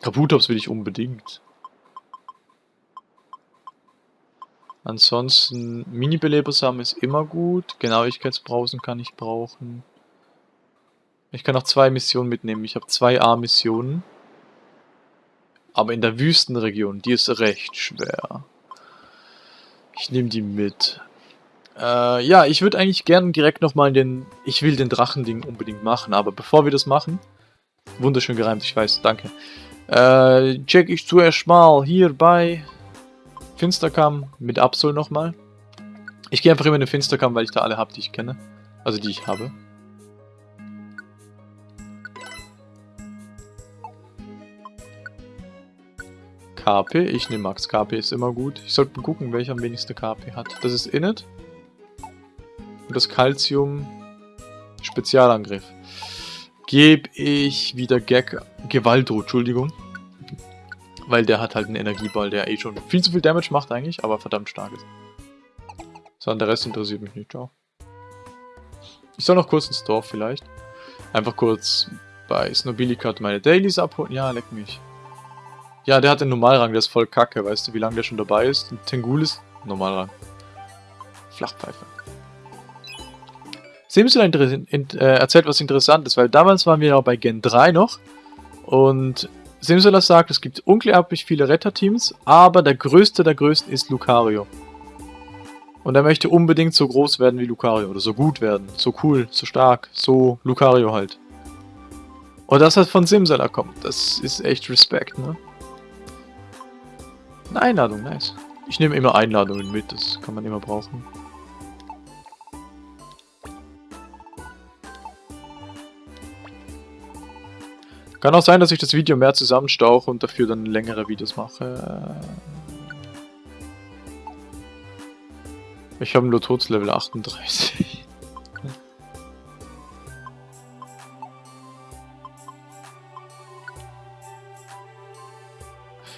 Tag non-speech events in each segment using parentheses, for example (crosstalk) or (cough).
Kabutops will ich unbedingt. Ansonsten, Mini-Belebersamen ist immer gut. Genauigkeitsbrausen kann ich brauchen. Ich kann auch zwei Missionen mitnehmen. Ich habe zwei A-Missionen. Aber in der Wüstenregion, die ist recht schwer. Ich nehme die mit. Äh, ja, ich würde eigentlich gerne direkt nochmal den... Ich will den Drachending unbedingt machen, aber bevor wir das machen... Wunderschön gereimt, ich weiß, danke. Äh, check ich zuerst mal hier bei Finsterkamm mit Absol nochmal. Ich gehe einfach immer in den Finsterkamm, weil ich da alle habe, die ich kenne. Also die ich habe. KP, ich nehme Max. KP ist immer gut. Ich sollte mal gucken, welcher am wenigsten KP hat. Das ist Init. Und das Calcium Spezialangriff. Gebe ich wieder Gag Gewaltro, Entschuldigung. Weil der hat halt einen Energieball, der eh schon viel zu viel Damage macht eigentlich, aber verdammt stark ist. So, und der Rest interessiert mich nicht, ciao. Ich soll noch kurz ins Dorf vielleicht. Einfach kurz bei Snobilicat meine Dailies abholen. Ja, leck mich. Ja, der hat den Normalrang, der ist voll kacke, weißt du, wie lange der schon dabei ist? Tengul ist Normalrang. Flachpfeife. Simsel äh, erzählt was Interessantes, weil damals waren wir auch bei Gen 3 noch und Simsola sagt, es gibt unglaublich viele Retterteams, aber der größte der größten ist Lucario. Und er möchte unbedingt so groß werden wie Lucario oder so gut werden, so cool, so stark, so Lucario halt. Und das von Simsala kommt, das ist echt Respekt, ne? Eine Einladung, nice. Ich nehme immer Einladungen mit, das kann man immer brauchen. Kann auch sein, dass ich das Video mehr zusammenstauche und dafür dann längere Videos mache. Ich habe nur Tods Level 38.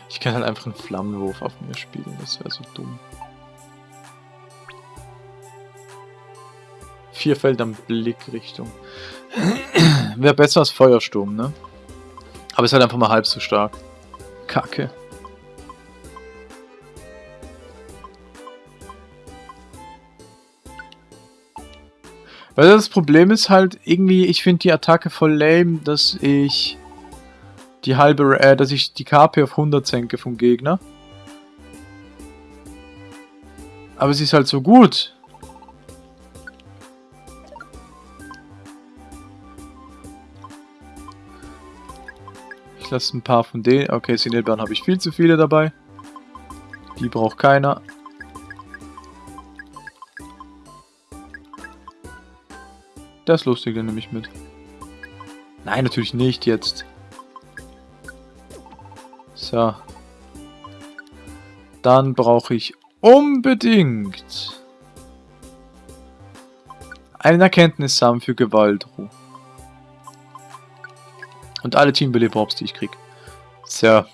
Ich kann halt einfach einen Flammenwurf auf mir spielen, das wäre so dumm. Vier Felder Blickrichtung. wäre besser als Feuersturm, ne? Aber ist halt einfach mal halb so stark. Kacke. Weil das Problem ist halt irgendwie, ich finde die Attacke voll lame, dass ich die halbe, äh, dass ich die KP auf 100 senke vom Gegner. Aber sie ist halt so gut. Lasse ein paar von denen. Okay, Sinelbeeren habe ich viel zu viele dabei. Die braucht keiner. Das Lustige nehme ich mit. Nein, natürlich nicht jetzt. So. Dann brauche ich unbedingt einen Erkenntnissamen für Gewaltruhe. Und alle Teambeleber-Ops, die ich krieg. So.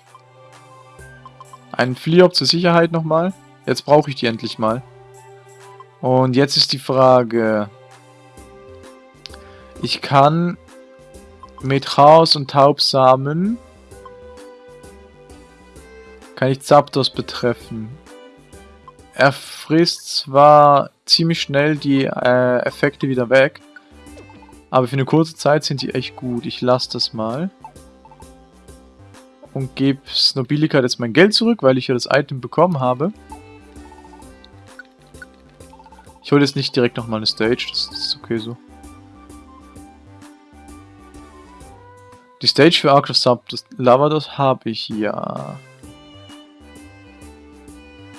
Ein Fliop zur Sicherheit nochmal. Jetzt brauche ich die endlich mal. Und jetzt ist die Frage... Ich kann mit Chaos und Taubsamen kann ich Zapdos betreffen. Er frisst zwar ziemlich schnell die äh, Effekte wieder weg, aber für eine kurze Zeit sind die echt gut. Ich lasse das mal. Und gebe Snobilica jetzt mein Geld zurück, weil ich ja das Item bekommen habe. Ich hole jetzt nicht direkt nochmal eine Stage, das ist okay so. Die Stage für Arctos Sub, das Lavados habe ich ja.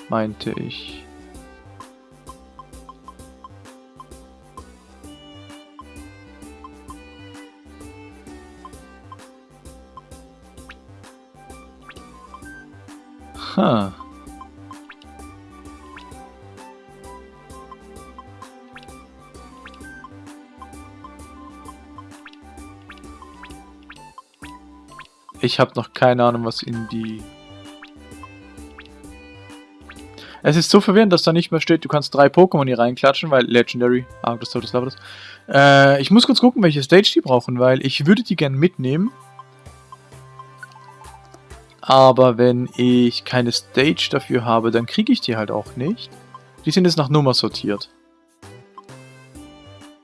Meinte ich. Aha. Ich habe noch keine Ahnung, was in die... Es ist so verwirrend, dass da nicht mehr steht, du kannst drei Pokémon hier reinklatschen, weil Legendary, ah, das das Lava das. Äh, ich muss kurz gucken, welche Stage die brauchen, weil ich würde die gerne mitnehmen. Aber wenn ich keine Stage dafür habe, dann kriege ich die halt auch nicht. Die sind jetzt nach Nummer sortiert.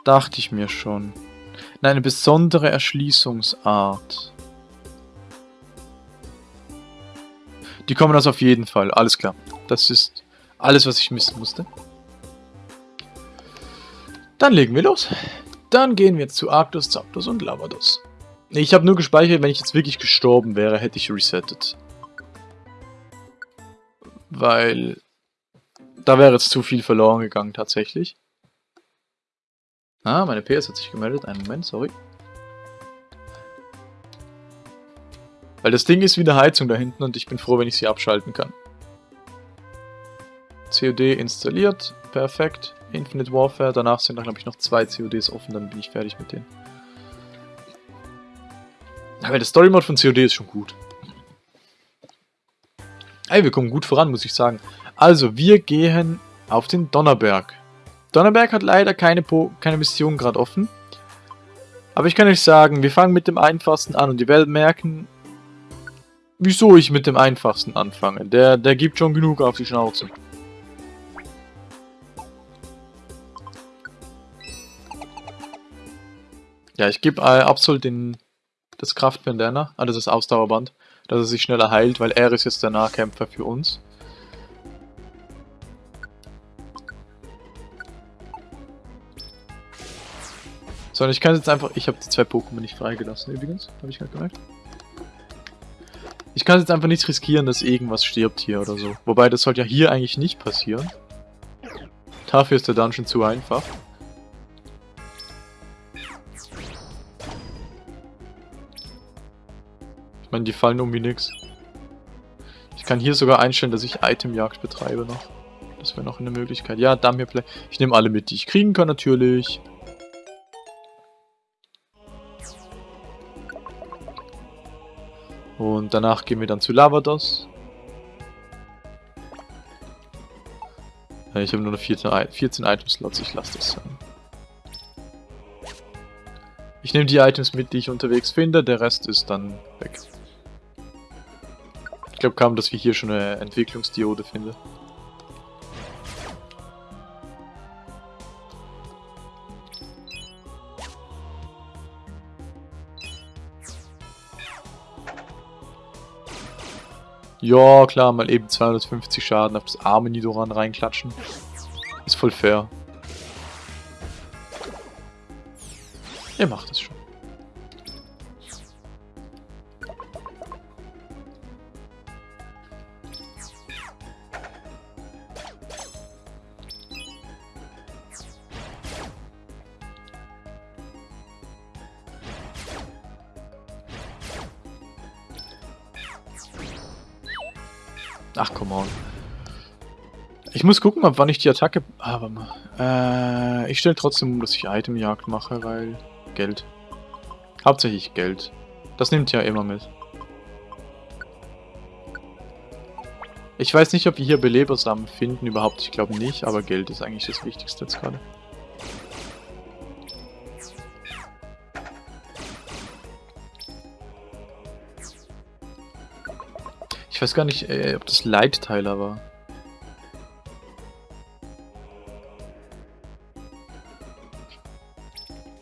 Dachte ich mir schon. Nein, eine besondere Erschließungsart. Die kommen also auf jeden Fall. Alles klar. Das ist alles, was ich missen musste. Dann legen wir los. Dann gehen wir zu Arctos, Zapdos und Lavados. Ich habe nur gespeichert, wenn ich jetzt wirklich gestorben wäre, hätte ich resettet. Weil da wäre jetzt zu viel verloren gegangen tatsächlich. Ah, meine PS hat sich gemeldet. Einen Moment, sorry. Weil das Ding ist wie eine Heizung da hinten und ich bin froh, wenn ich sie abschalten kann. COD installiert. Perfekt. Infinite Warfare. Danach sind da, glaube ich, noch zwei CODs offen. Dann bin ich fertig mit denen. Aber der Story Mode von COD ist schon gut. Ey, wir kommen gut voran, muss ich sagen. Also, wir gehen auf den Donnerberg. Donnerberg hat leider keine, po keine Mission gerade offen. Aber ich kann euch sagen, wir fangen mit dem einfachsten an und ihr werdet merken, wieso ich mit dem einfachsten anfange. Der, der gibt schon genug auf die Schnauze. Ja, ich gebe äh, Absol den, das Kraftbandana, also das Ausdauerband, dass er sich schneller heilt, weil er ist jetzt der Nahkämpfer für uns. So, und ich kann jetzt einfach... Ich habe die zwei Pokémon nicht freigelassen übrigens, habe ich gerade gemerkt. Ich kann jetzt einfach nicht riskieren, dass irgendwas stirbt hier oder so. Wobei, das sollte ja hier eigentlich nicht passieren. Dafür ist der Dungeon zu einfach. Meine, die fallen um wie nix. Ich kann hier sogar einstellen, dass ich Itemjagd betreibe noch. Das wäre noch eine Möglichkeit. Ja, Play. Ich nehme alle mit, die ich kriegen kann natürlich. Und danach gehen wir dann zu Lavados. Ich habe nur noch 14, 14 Item-Slots, ich lasse das sein. Ich nehme die Items mit, die ich unterwegs finde, der Rest ist dann weg. Ich glaube kaum, dass wir hier schon eine Entwicklungsdiode finden. Ja, klar, mal eben 250 Schaden auf das arme Nidoran reinklatschen. Ist voll fair. Ihr macht es schon. Ach, come on. Ich muss gucken, ab wann ich die Attacke... Ah, warte mal. Äh, ich stelle trotzdem um, dass ich Itemjagd mache, weil... Geld. Hauptsächlich Geld. Das nimmt ja immer mit. Ich weiß nicht, ob wir hier Belebersamen finden, überhaupt. Ich glaube nicht, aber Geld ist eigentlich das Wichtigste jetzt gerade. Ich weiß gar nicht, äh, ob das Leitteiler war.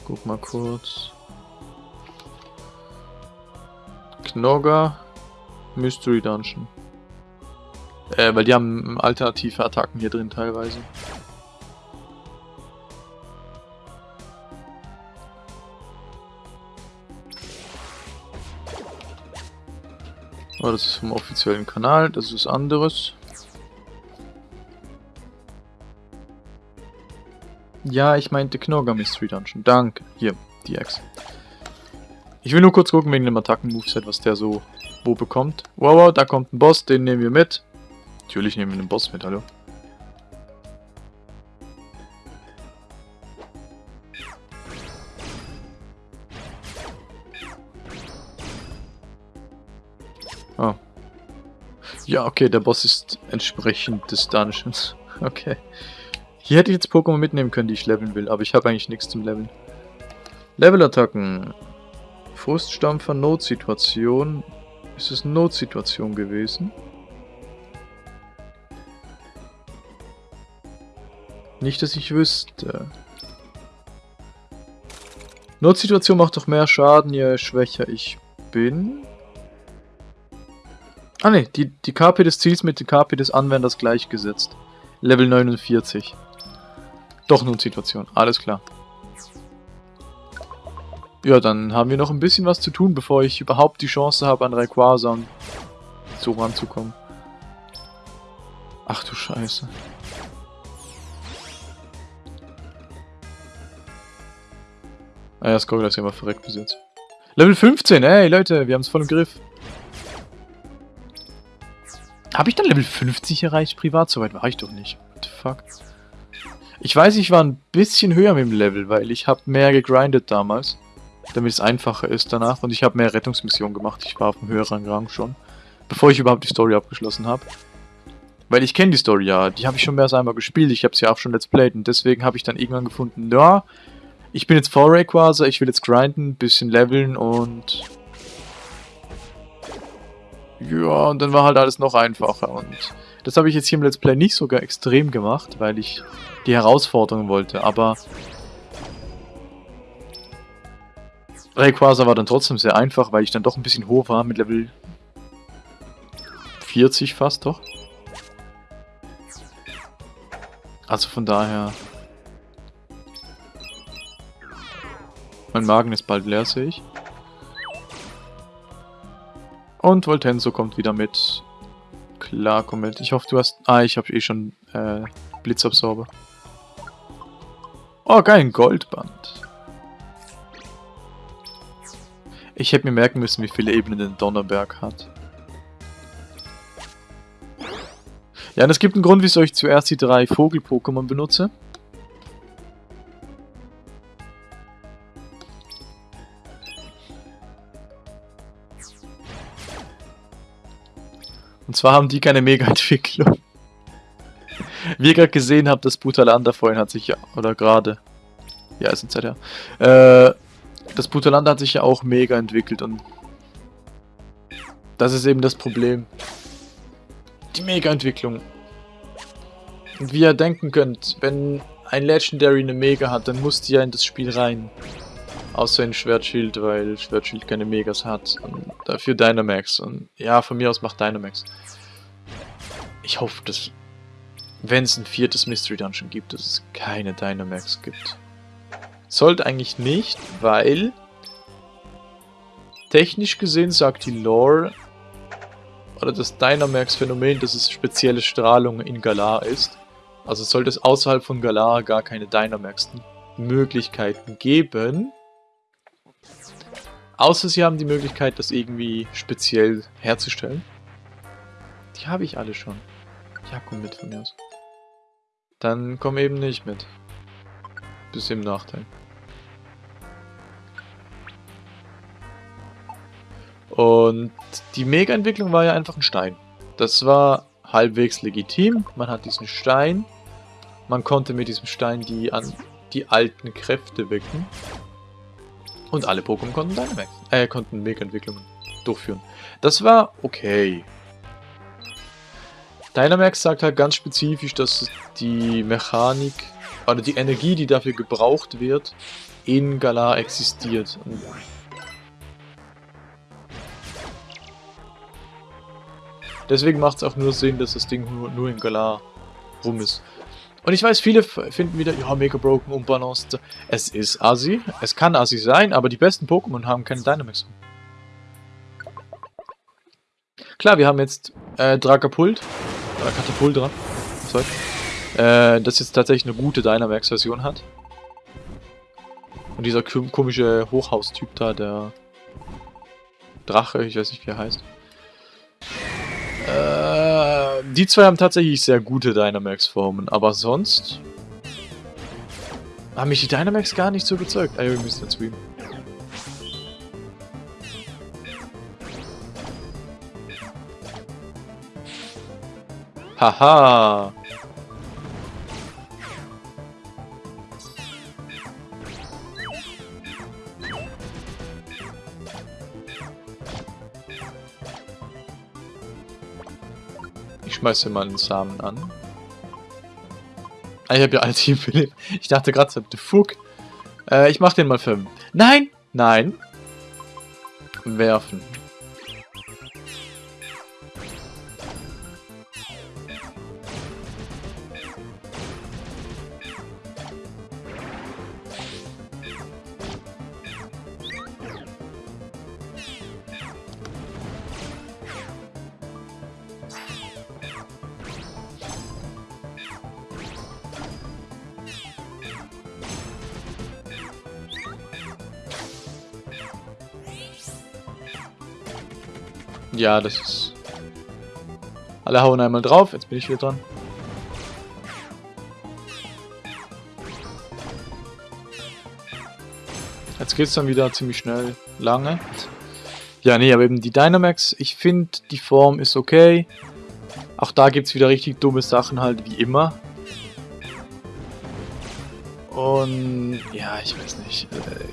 Guck mal kurz. Knogger Mystery Dungeon. Äh, weil die haben alternative Attacken hier drin teilweise. Oh, das ist vom offiziellen Kanal, das ist anderes. Ja, ich meinte Knogger Mystery Dungeon. Danke. Hier, die Ex. Ich will nur kurz gucken wegen dem Attacken-Moveset, was der so wo bekommt. Wow, wow, da kommt ein Boss, den nehmen wir mit. Natürlich nehmen wir den Boss mit, hallo. Ja, okay, der Boss ist entsprechend des Dungeons. (laughs) Okay. Hier hätte ich jetzt Pokémon mitnehmen können, die ich leveln will, aber ich habe eigentlich nichts zum Leveln. Levelattacken. Fruststampfer, Notsituation. Ist es Notsituation gewesen? Nicht, dass ich wüsste. Notsituation macht doch mehr Schaden, je schwächer ich bin. Ah ne, die, die KP des Ziels mit der KP des Anwenders gleichgesetzt. Level 49. Doch Notsituation, alles klar. Ja, dann haben wir noch ein bisschen was zu tun, bevor ich überhaupt die Chance habe, an Rayquaza so ranzukommen. Ach du Scheiße. Ah ja, Skogel ist ja mal verreckt bis jetzt. Level 15, ey Leute, wir haben es voll im Griff. Habe ich dann Level 50 erreicht privat? Soweit war ich doch nicht. What the fuck? Ich weiß, ich war ein bisschen höher mit dem Level, weil ich habe mehr gegrindet damals. Damit es einfacher ist danach. Und ich habe mehr Rettungsmissionen gemacht. Ich war auf einem höheren Rang schon. Bevor ich überhaupt die Story abgeschlossen habe. Weil ich kenne die Story ja. Die habe ich schon mehr als einmal gespielt. Ich habe sie ja auch schon Let's Played. Und deswegen habe ich dann irgendwann gefunden, ja, ich bin jetzt vor Rayquaza, ich will jetzt grinden, bisschen leveln und... Ja, und dann war halt alles noch einfacher und... Das habe ich jetzt hier im Let's Play nicht sogar extrem gemacht, weil ich die Herausforderung wollte, aber... Rayquaza war dann trotzdem sehr einfach, weil ich dann doch ein bisschen hoch war mit Level 40 fast, doch. Also von daher Mein Magen ist bald leer, sehe ich. Und Voltenso kommt wieder mit. Klar, komm mit. Ich hoffe, du hast... Ah, ich habe eh schon äh, Blitzabsorber. Oh, geil, ein Goldband. Ich hätte mir merken müssen, wie viele Ebenen der Donnerberg hat. Ja, und es gibt einen Grund, wieso ich zuerst die drei Vogel-Pokémon benutze. Und zwar haben die keine Mega-Entwicklung. Wie ihr gerade gesehen habt, das Brutalander vorhin hat sich ja, oder gerade, ja, ist ein Zeit her, äh, das Brutalander hat sich ja auch mega entwickelt und das ist eben das Problem. Die Mega-Entwicklung. Und wie ihr denken könnt, wenn ein Legendary eine Mega hat, dann muss die ja in das Spiel rein. Außer in Schwertschild, weil Schwertschild keine Megas hat. Und dafür Dynamax. Und ja, von mir aus macht Dynamax. Ich hoffe, dass, wenn es ein viertes Mystery Dungeon gibt, dass es keine Dynamax gibt. Sollte eigentlich nicht, weil technisch gesehen sagt die Lore oder das Dynamax-Phänomen, dass es spezielle Strahlung in Galar ist. Also sollte es außerhalb von Galar gar keine Dynamax-Möglichkeiten geben, Außer sie haben die Möglichkeit, das irgendwie speziell herzustellen. Die habe ich alle schon. Ja, komm mit von mir aus. Dann komm eben nicht mit. Bis im Nachteil. Und die Mega-Entwicklung war ja einfach ein Stein. Das war halbwegs legitim. Man hat diesen Stein. Man konnte mit diesem Stein die, an, die alten Kräfte wecken. Und alle Pokémon konnten Dynamax, äh, konnten Mega-Entwicklungen durchführen. Das war okay. Dynamax sagt halt ganz spezifisch, dass die Mechanik oder die Energie, die dafür gebraucht wird, in Galar existiert. Deswegen macht es auch nur Sinn, dass das Ding nur, nur in Galar rum ist. Und ich weiß, viele finden wieder, ja, mega broken, unbalanced. Es ist assi, es kann assi sein, aber die besten Pokémon haben keine Dynamax. Klar, wir haben jetzt äh, Dragapult, oder Katapultra, sorry, äh, das jetzt tatsächlich eine gute Dynamax-Version hat. Und dieser komische Hochhaustyp da, der Drache, ich weiß nicht, wie er heißt. Äh, die zwei haben tatsächlich sehr gute Dynamax-Formen, aber sonst... Haben mich die Dynamax gar nicht so überzeugt. Ah wir müssen jetzt streamen. Haha! Ich schmeiße mal einen Samen an. Ah, ich habe ja alle Team Philipp. Ich dachte gerade, the fuck. Äh, ich mach den mal für... Nein! Nein! Werfen. Ja, das ist... Alle hauen einmal drauf, jetzt bin ich wieder dran. Jetzt geht es dann wieder ziemlich schnell, lange. Ja, nee, aber eben die Dynamax, ich finde, die Form ist okay. Auch da gibt es wieder richtig dumme Sachen halt, wie immer. Und ja, ich weiß nicht. Äh,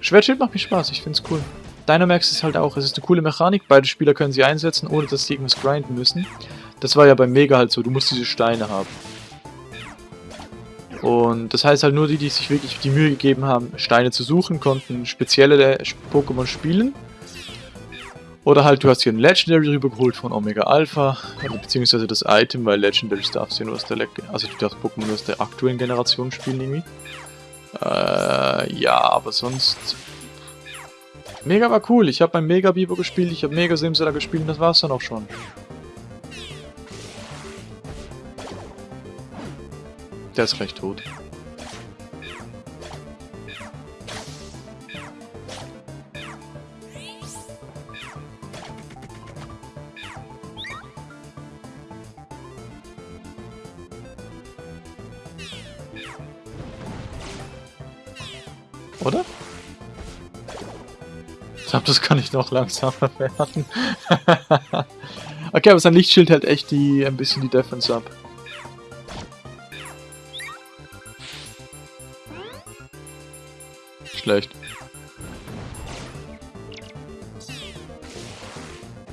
Schwertschild macht mir Spaß, ich finde es cool. Dynamax ist halt auch, es ist eine coole Mechanik, beide Spieler können sie einsetzen, ohne dass sie irgendwas grinden müssen. Das war ja beim Mega halt so, du musst diese Steine haben. Und das heißt halt nur die, die sich wirklich die Mühe gegeben haben, Steine zu suchen, konnten spezielle Pokémon spielen. Oder halt du hast hier ein Legendary rübergeholt von Omega Alpha, beziehungsweise das Item, weil Legendaries darfst du nur aus der, Le also du darfst Pokémon aus der aktuellen Generation spielen irgendwie. Äh, ja, aber sonst Mega war cool. Ich habe beim Mega Bibo gespielt, ich habe Mega Simsela gespielt und das war's dann auch schon. Der ist recht tot. Oder? Glaube, das kann ich noch langsamer (laughs) werden. okay, aber sein Lichtschild hält echt die ein bisschen die Defense ab. Schlecht.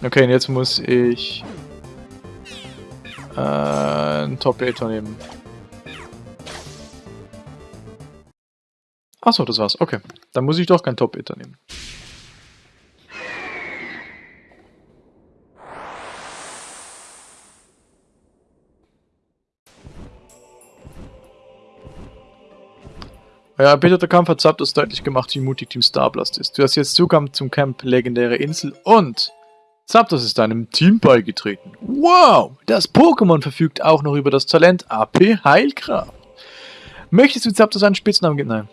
Okay, und jetzt muss ich äh, einen Top-Hater nehmen. Achso, das war's. Okay. Dann muss ich doch keinen Top-Hater nehmen. Ja, der Kampf hat Zapdos deutlich gemacht, wie mutig Team Starblast ist. Du hast jetzt Zugang zum Camp Legendäre Insel und Zapdos ist deinem Team beigetreten. Wow! Das Pokémon verfügt auch noch über das Talent AP Heilkraft. Möchtest du Zapdos einen Spitznamen geben? Nein.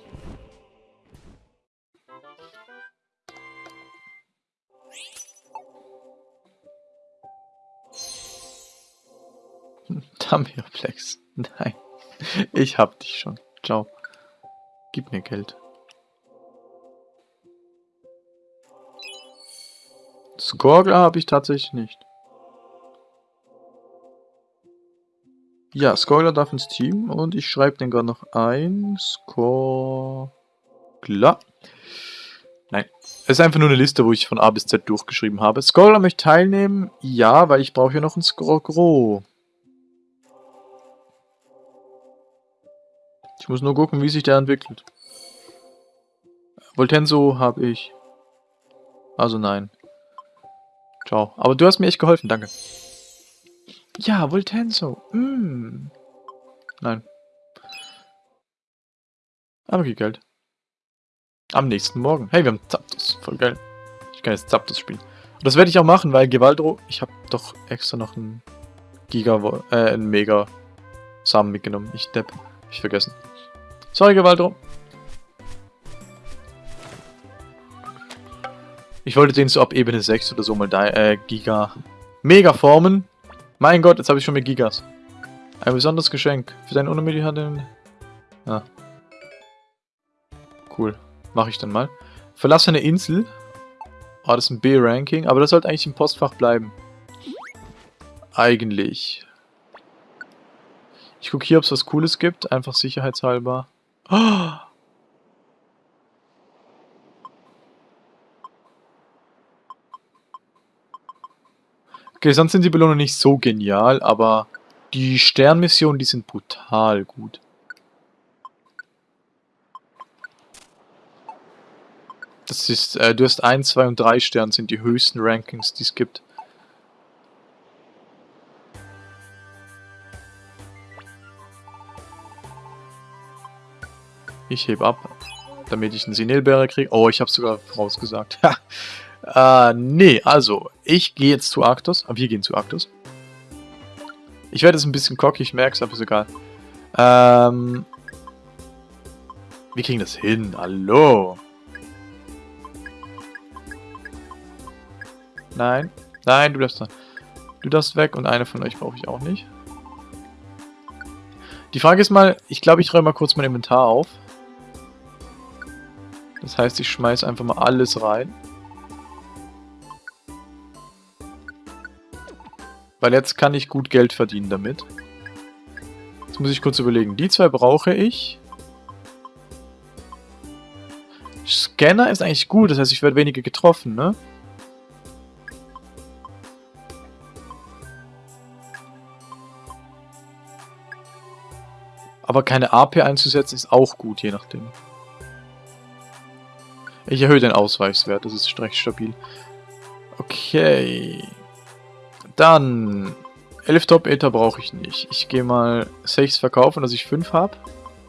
(laughs) Damioplex. Nein. Ich hab dich schon. Ciao. Gib mir Geld. Skorgler habe ich tatsächlich nicht. Ja, Skorgler darf ins Team und ich schreibe den gerade noch ein. Skorgler. Nein. Es ist einfach nur eine Liste, wo ich von A bis Z durchgeschrieben habe. Skorgler möchte teilnehmen. Ja, weil ich brauche ja noch ein Skorgro. Muss nur gucken, wie sich der entwickelt. Voltenso habe ich. Also nein. Ciao. Aber du hast mir echt geholfen, danke. Ja, Voltenso. Mm. Nein. Aber viel Geld. Am nächsten Morgen. Hey, wir haben Zapdos. Voll geil. Ich kann jetzt Zapdos spielen. Und das werde ich auch machen, weil Gewaldro... Ich habe doch extra noch einen Giga... Äh, einen Mega... Samen mitgenommen. Ich depp. Ich vergessen. Sorry, Gewaldro. Ich wollte den so ab Ebene 6 oder so mal da, äh, Giga. Mega formen. Mein Gott, jetzt habe ich schon mehr Gigas. Ein besonderes Geschenk. Für deinen Unermüdlich hat den... Ja. Cool. Mache ich dann mal. Verlasse eine Insel. Oh, das ist ein B-Ranking. Aber das sollte eigentlich im Postfach bleiben. Eigentlich. Ich gucke hier, ob es was Cooles gibt. Einfach sicherheitshalber. (gasps) Okay, sonst sind die Belohnungen nicht so genial, aber die Sternmissionen, die sind brutal gut. Das ist, äh, du hast 1, 2 und 3 Sterne sind die höchsten Rankings, die es gibt. Ich heb ab, damit ich einen Sinelbeere kriege. Oh, ich habe sogar vorausgesagt. (laughs) äh, nee, also, ich gehe jetzt zu Arctos. Aber wir gehen zu Arctos. Ich werde jetzt ein bisschen cocky, ich merke es, aber ist egal. Ähm, wir kriegen das hin. Hallo. Nein. Nein, du darfst, du darfst weg und eine von euch brauche ich auch nicht. Die Frage ist mal, ich glaube, ich räume mal kurz mein Inventar auf. Das heißt, ich schmeiße einfach mal alles rein. Weil jetzt kann ich gut Geld verdienen damit. Jetzt muss ich kurz überlegen. Die zwei brauche ich. Scanner ist eigentlich gut, das heißt, ich werde weniger getroffen, ne? Aber keine AP einzusetzen ist auch gut, je nachdem. Ich erhöhe den Ausweichswert, das ist recht stabil. Okay. Dann 11 Top-Ether brauche ich nicht. Ich gehe mal 6 verkaufen, dass ich 5 habe.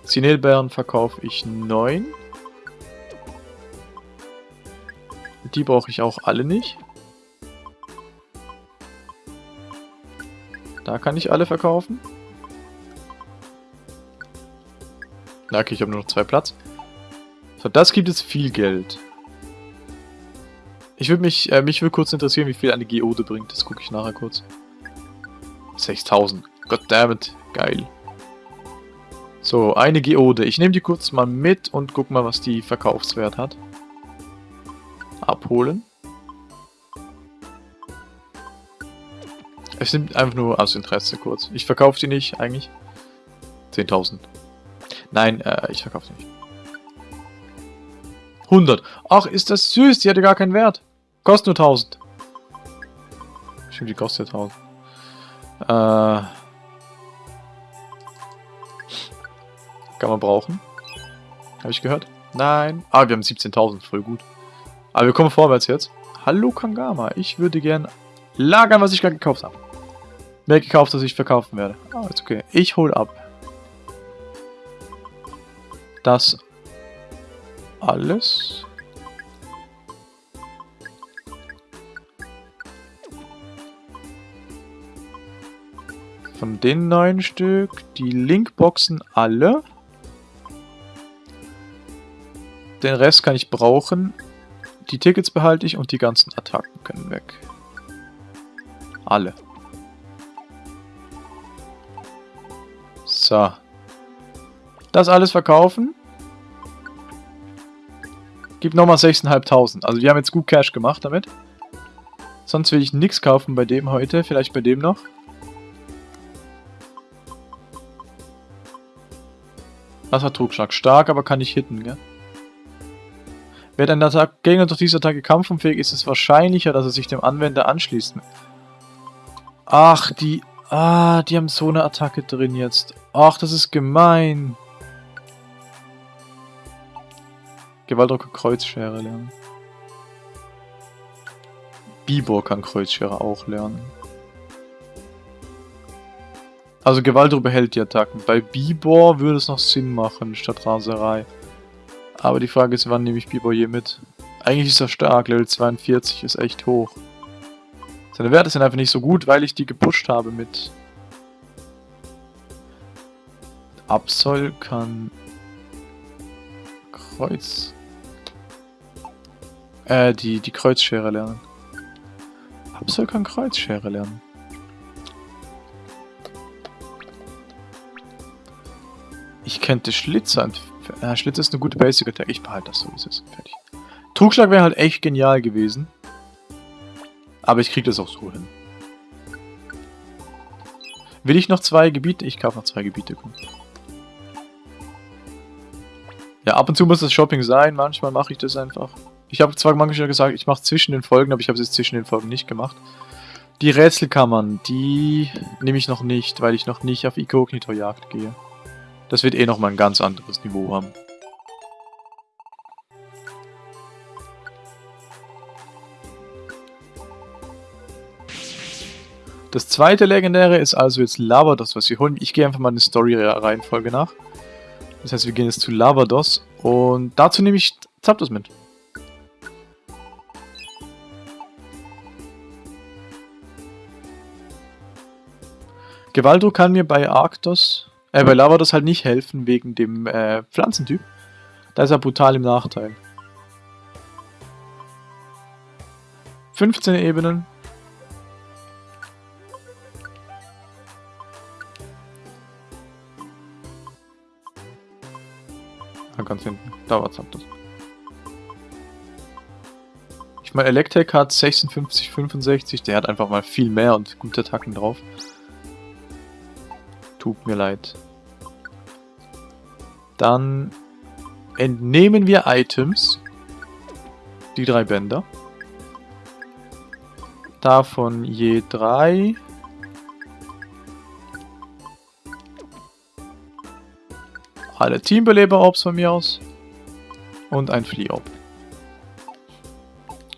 Zinelbeeren verkaufe ich 9. Die brauche ich auch alle nicht. Da kann ich alle verkaufen. Okay, ich habe nur noch zwei Platz. So, das gibt es viel Geld. Ich würde mich, äh, mich würde kurz interessieren, wie viel eine Geode bringt. Das gucke ich nachher kurz. 6000. Goddammit. Geil. So, eine Geode. Ich nehme die kurz mal mit und guck mal, was die Verkaufswert hat. Abholen. Es nimmt einfach nur aus Interesse kurz. Ich verkaufe die nicht, eigentlich. 10.000. Nein, äh, ich verkaufe sie nicht. 100. Ach, ist das süß. Die hatte gar keinen Wert. Kostet nur 1000. Stimmt, die kostet ja 1000. Äh. Kann man brauchen. Habe ich gehört? Nein. Ah, wir haben 17.000. Voll gut. Aber wir kommen vorwärts jetzt. Hallo Kangama. Ich würde gern lagern, was ich gerade gekauft habe. Mehr gekauft, als ich verkaufen werde. Ah, ist okay. Ich hole ab. Das alles. Von den neun Stück, die Linkboxen alle. Den Rest kann ich brauchen. Die Tickets behalte ich und die ganzen Attacken können weg. Alle. So. Das alles verkaufen. Gib nochmal 6.500. Also wir haben jetzt gut Cash gemacht damit. Sonst will ich nichts kaufen bei dem heute. Vielleicht bei dem noch. Das hat Trugschlag. Stark, aber kann nicht hitten, gell? Wird ein Attack Gegner durch diese Attacke kampfunfähig, ist es wahrscheinlicher, dass er sich dem Anwender anschließt. Ach, die... Ah, die haben so eine Attacke drin jetzt. Ach, das ist gemein. Gewaltdrucker Kreuzschere lernen. Bibor kann Kreuzschere auch lernen. Also Gewaltdruck behält die Attacken. Bei Bibor würde es noch Sinn machen, statt Raserei. Aber die Frage ist, wann nehme ich Bibor je mit? Eigentlich ist er stark, Level 42 ist echt hoch. Seine Werte sind einfach nicht so gut, weil ich die gepusht habe mit... Absol kann... Kreuz... Äh, die, die Kreuzschere lernen. Absol kann Kreuzschere lernen. Ich könnte Schlitzer... Äh, Schlitzer ist eine gute Basic Attack. Ich behalte das so, wie es ist. Fertig. Trugschlag wäre halt echt genial gewesen. Aber ich kriege das auch so hin. Will ich noch zwei Gebiete? Ich kaufe noch zwei Gebiete. Ja, ab und zu muss das Shopping sein. Manchmal mache ich das einfach. Ich habe zwar manchmal gesagt, ich mache zwischen den Folgen, aber ich habe es jetzt zwischen den Folgen nicht gemacht. Die Rätselkammern, die nehme ich noch nicht, weil ich noch nicht auf Inkognito-Jagd gehe. Das wird eh nochmal ein ganz anderes Niveau haben. Das zweite Legendäre ist also jetzt Lavados, was wir holen. Ich gehe einfach mal in die Story-Reihenfolge nach. Das heißt, wir gehen jetzt zu Lavados und dazu nehme ich Zapdos mit. Gewaldo kann mir bei Arctos, äh, bei Lavados halt nicht helfen wegen dem äh, Pflanzentyp. Da ist er brutal im Nachteil. 15 Ebenen, ganz hinten. Da war Zapdos. Ich meine, Electek hat 56, 65. Der hat einfach mal viel mehr und gute Attacken drauf. Tut mir leid. Dann entnehmen wir Items. Die drei Bänder. Davon je drei. Alle Teambeleber-Orbs von mir aus. Und ein Flea-Orb.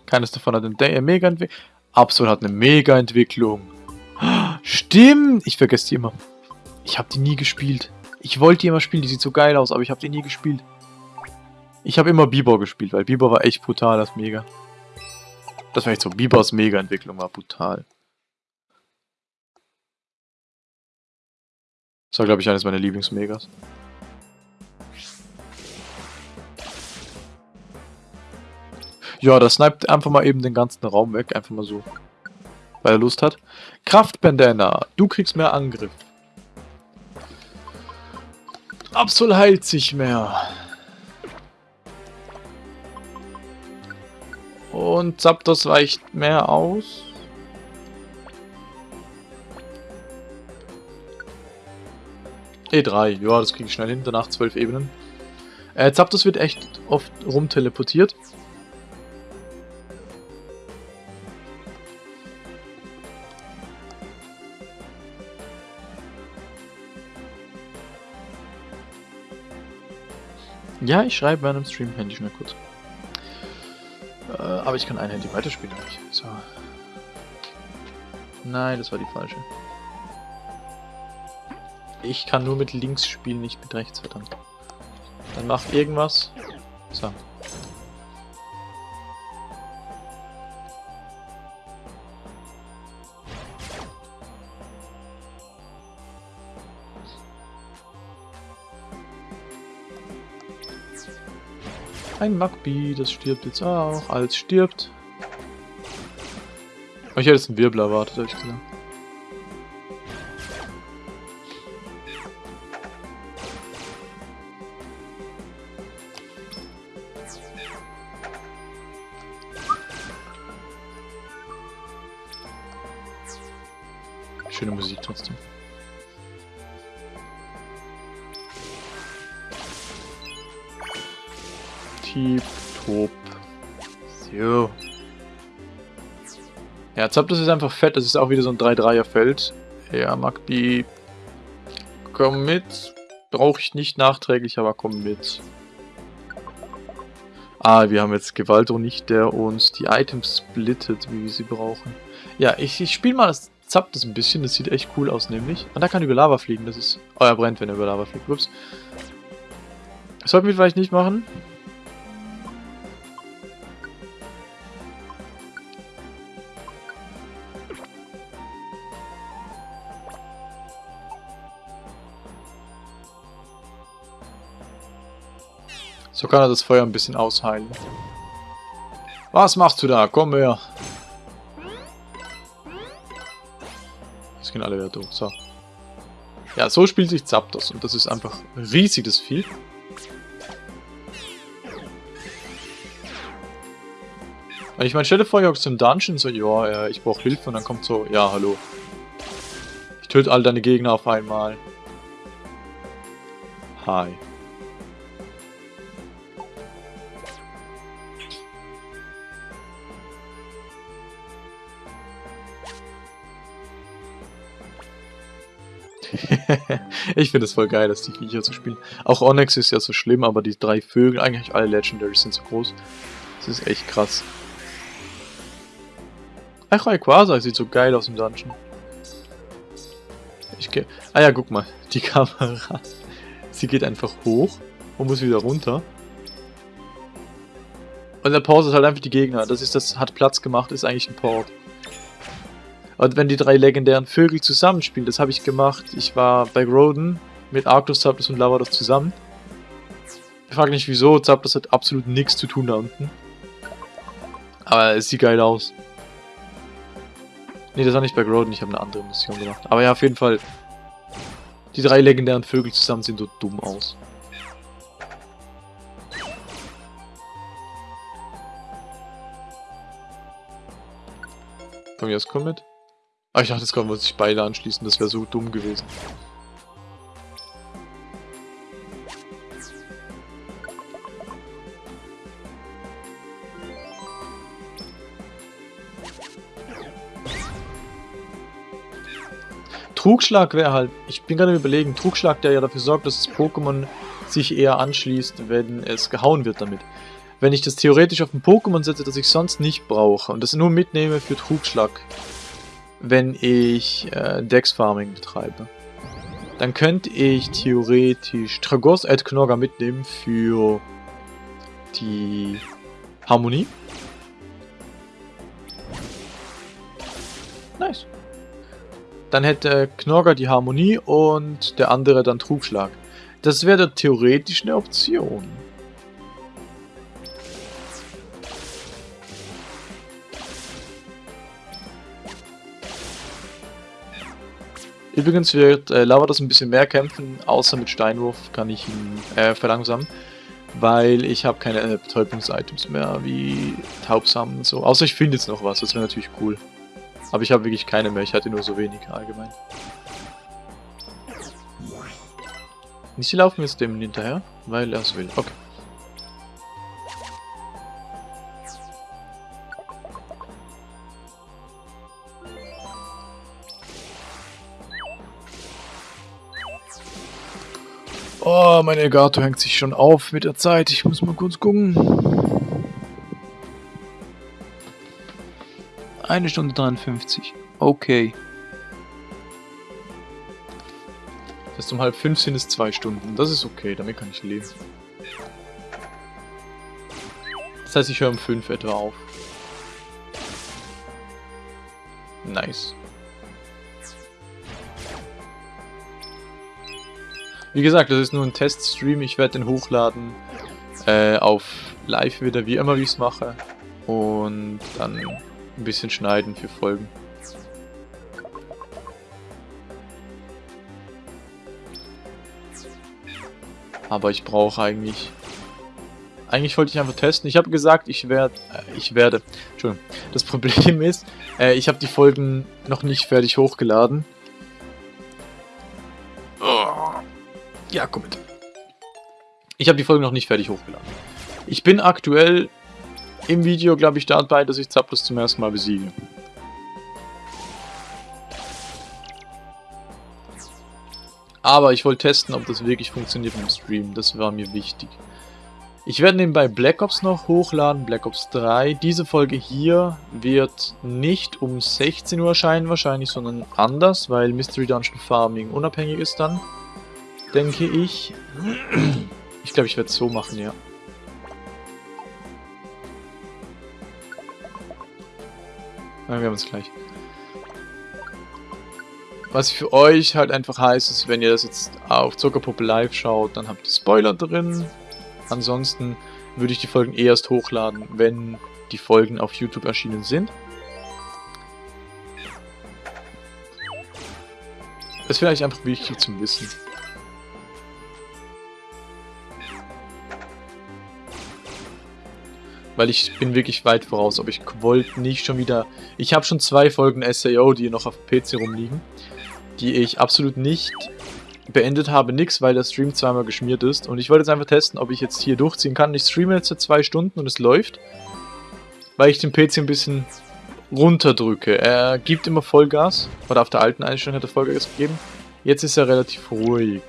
Keines davon hat eine Mega-Entwicklung. Absol hat eine Mega-Entwicklung. (gasps) Stimmt! Ich vergesse die immer. Ich habe die nie gespielt. Ich wollte die immer spielen, die sieht so geil aus, aber ich habe die nie gespielt. Ich habe immer Bibor gespielt, weil Bibor war echt brutal, das Mega. Das war echt so, Bibors Mega-Entwicklung war brutal. Das war, glaube ich, eines meiner Lieblingsmegas. Ja, das sniped einfach mal eben den ganzen Raum weg. Einfach mal so. Weil er Lust hat. Kraftbandana. Du kriegst mehr Angriff. Absol heilt sich mehr. Und Zapdos weicht mehr aus. E3, ja, das kriege ich schnell hin, danach 12 Ebenen. Äh, Zapdos wird echt oft rumteleportiert. Ja, ich schreibe während dem Stream Handy schnell kurz. Äh, aber ich kann ein Handy weiterspielen eigentlich. So. Nein, das war die falsche. Ich kann nur mit links spielen, nicht mit rechts, verdammt. Dann mach irgendwas. So. Ein Magby, das stirbt jetzt auch. Als stirbt. Oh, ich hätte jetzt einen Wirbel erwartet, ehrlich gesagt. Zapdos ist einfach fett. Das ist auch wieder so ein 3-3er-Feld. Ja, Magby, komm mit. Brauche ich nicht nachträglich, aber komm mit. Ah, wir haben jetzt Gewalto nicht, der uns die Items splittet, wie wir sie brauchen. Ja, ich, ich spiele mal das Zapdos ein bisschen. Das sieht echt cool aus, nämlich. Und da kann über Lava fliegen. Das ist... Oh, er brennt, wenn er über Lava fliegt. Ups. Das sollten wir vielleicht nicht machen. So kann er das Feuer ein bisschen ausheilen. Was machst du da? Komm her. Jetzt gehen alle wieder durch. So. Ja, so spielt sich Zapdos. Und das ist einfach riesig, das Vieh. Ich meine, stell dir vor, ihr hockst im Dungeon so, ja, ich brauche Hilfe und dann kommt so, ja, hallo. Ich töte all deine Gegner auf einmal. Hi. (laughs) ich finde es voll geil, dass die Viecher zu spielen. Auch Onyx ist ja so schlimm, aber die drei Vögel, eigentlich alle Legendaries sind so groß. Das ist echt krass. Ach, Rayquaza sieht so geil aus im Dungeon. Ich gehe... Ah ja, guck mal. Die (laughs) Kamera. Sie geht einfach hoch und muss wieder runter. Und der Pause ist halt einfach die Gegner. Das ist das, hat Platz gemacht, ist eigentlich ein Port. Und wenn die drei legendären Vögel zusammenspielen, das habe ich gemacht. Ich war bei Groden mit Arctos, Zapdos und Lavados zusammen. Ich frage nicht wieso, Zapdos hat absolut nichts zu tun da unten. Aber es sieht geil aus. Ne, das war nicht bei Groden, ich habe eine andere Mission gemacht. Aber ja, auf jeden Fall. Die drei legendären Vögel zusammen sehen so dumm aus. Mir aus komm mit. Ah, ich dachte, jetzt können wir sich beide anschließen. Das wäre so dumm gewesen. Trugschlag wäre halt, ich bin gerade überlegen, Trugschlag, der ja dafür sorgt, dass das Pokémon sich eher anschließt, wenn es gehauen wird damit. Wenn ich das theoretisch auf ein Pokémon setze, das ich sonst nicht brauche und das nur mitnehme für Trugschlag, wenn ich äh, Dex-Farming betreibe. Dann könnte ich theoretisch Tragos Ad Knorga mitnehmen für die Harmonie. Nice. Dann hätte Knorga die Harmonie und der andere dann Trugschlag. Das wäre theoretisch eine Option. Übrigens wird äh, Lavados ein bisschen mehr kämpfen, außer mit Steinwurf kann ich ihn äh, verlangsamen. Weil ich habe keine äh, Betäubungs-Items mehr, wie Taubsamen und so. Außer ich finde jetzt noch was, das wäre natürlich cool. Aber ich habe wirklich keine mehr, ich hatte nur so wenig allgemein. Nicht sie laufen jetzt dem hinterher, weil er es will. Okay. Oh, mein Elgato hängt sich schon auf mit der Zeit. Ich muss mal kurz gucken. Eine Stunde 53. Okay. Heißt, um halb fünf sind es zwei Stunden. Das ist okay, damit kann ich leben. Das heißt, ich höre um fünf etwa auf. Nice. Wie gesagt, das ist nur ein Teststream. Ich werde den hochladen äh, auf live wieder, wie immer, wie ich es mache. Und dann ein bisschen schneiden für Folgen. Aber ich brauche eigentlich... Eigentlich wollte ich einfach testen. Ich habe gesagt, ich werde... Äh, ich werde... Entschuldigung. Das Problem (laughs) ist, äh, ich habe die Folgen noch nicht fertig hochgeladen. Ja, komm mit. Ich habe die Folge noch nicht fertig hochgeladen. Ich bin aktuell im Video, glaube ich, dabei, dass ich Zapdos zum ersten Mal besiege. Aber ich wollte testen, ob das wirklich funktioniert im Stream. Das war mir wichtig. Ich werde nebenbei Black Ops noch hochladen, Black Ops 3. Diese Folge hier wird nicht um 16 Uhr erscheinen wahrscheinlich, sondern anders, weil Mystery Dungeon Farming unabhängig ist dann denke ich. Ich glaube, ich werde es so machen, ja. Ja, wir haben es gleich. Was für euch halt einfach heißt, ist, wenn ihr das jetzt auf Zuckerpuppe Live schaut, dann habt ihr Spoiler drin. Ansonsten würde ich die Folgen erst hochladen, wenn die Folgen auf YouTube erschienen sind. Das ist vielleicht einfach wichtig zum Wissen. Weil ich bin wirklich weit voraus, aber ich wollte nicht schon wieder... Ich habe schon zwei Folgen SAO, die noch auf PC rumliegen, die ich absolut nicht beendet habe. Nix, weil der Stream zweimal geschmiert ist. Und ich wollte jetzt einfach testen, ob ich jetzt hier durchziehen kann. Ich streame jetzt seit zwei Stunden und es läuft. Weil ich den PC ein bisschen runterdrücke. Er gibt immer Vollgas. Oder auf der alten Einstellung hat er Vollgas gegeben. Jetzt ist er relativ ruhig.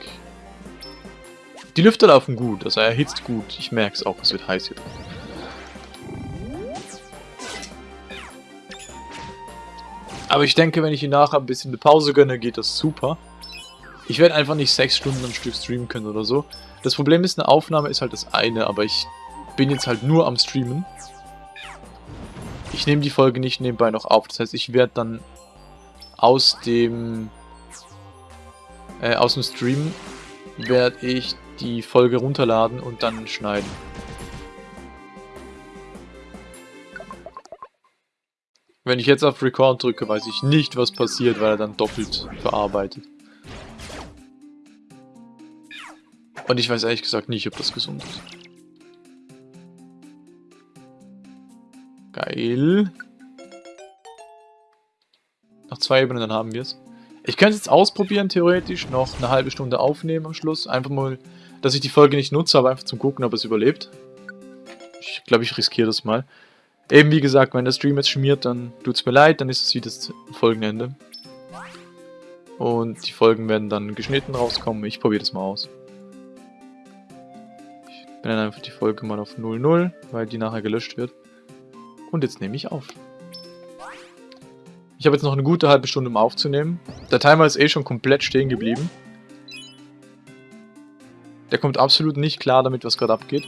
Die Lüfter laufen gut, also er erhitzt gut. Ich merke es auch, es wird heiß hier drin. Aber ich denke, wenn ich ihn nachher ein bisschen eine Pause gönne, geht das super. Ich werde einfach nicht sechs Stunden am Stück streamen können oder so. Das Problem ist, eine Aufnahme ist halt das eine, aber ich bin jetzt halt nur am Streamen. Ich nehme die Folge nicht nebenbei noch auf. Das heißt, ich werde dann aus dem äh, aus dem Stream werde ich die Folge runterladen und dann schneiden. Wenn ich jetzt auf Record drücke, weiß ich nicht, was passiert, weil er dann doppelt verarbeitet. Und ich weiß ehrlich gesagt nicht, ob das gesund ist. Geil. Noch zwei Ebenen, dann haben wir es. Ich könnte es jetzt ausprobieren, theoretisch. Noch eine halbe Stunde aufnehmen am Schluss. Einfach mal, dass ich die Folge nicht nutze, aber einfach zum Gucken, ob es überlebt. Ich glaube, ich riskiere das mal. Eben wie gesagt, wenn der Stream jetzt schmiert, dann tut es mir leid, dann ist es wie das Folgenende. Und die Folgen werden dann geschnitten rauskommen. Ich probiere das mal aus. Ich dann einfach die Folge mal auf 00, weil die nachher gelöscht wird. Und jetzt nehme ich auf. Ich habe jetzt noch eine gute halbe Stunde, um aufzunehmen. Der Timer ist eh schon komplett stehen geblieben. Der kommt absolut nicht klar damit, was gerade abgeht.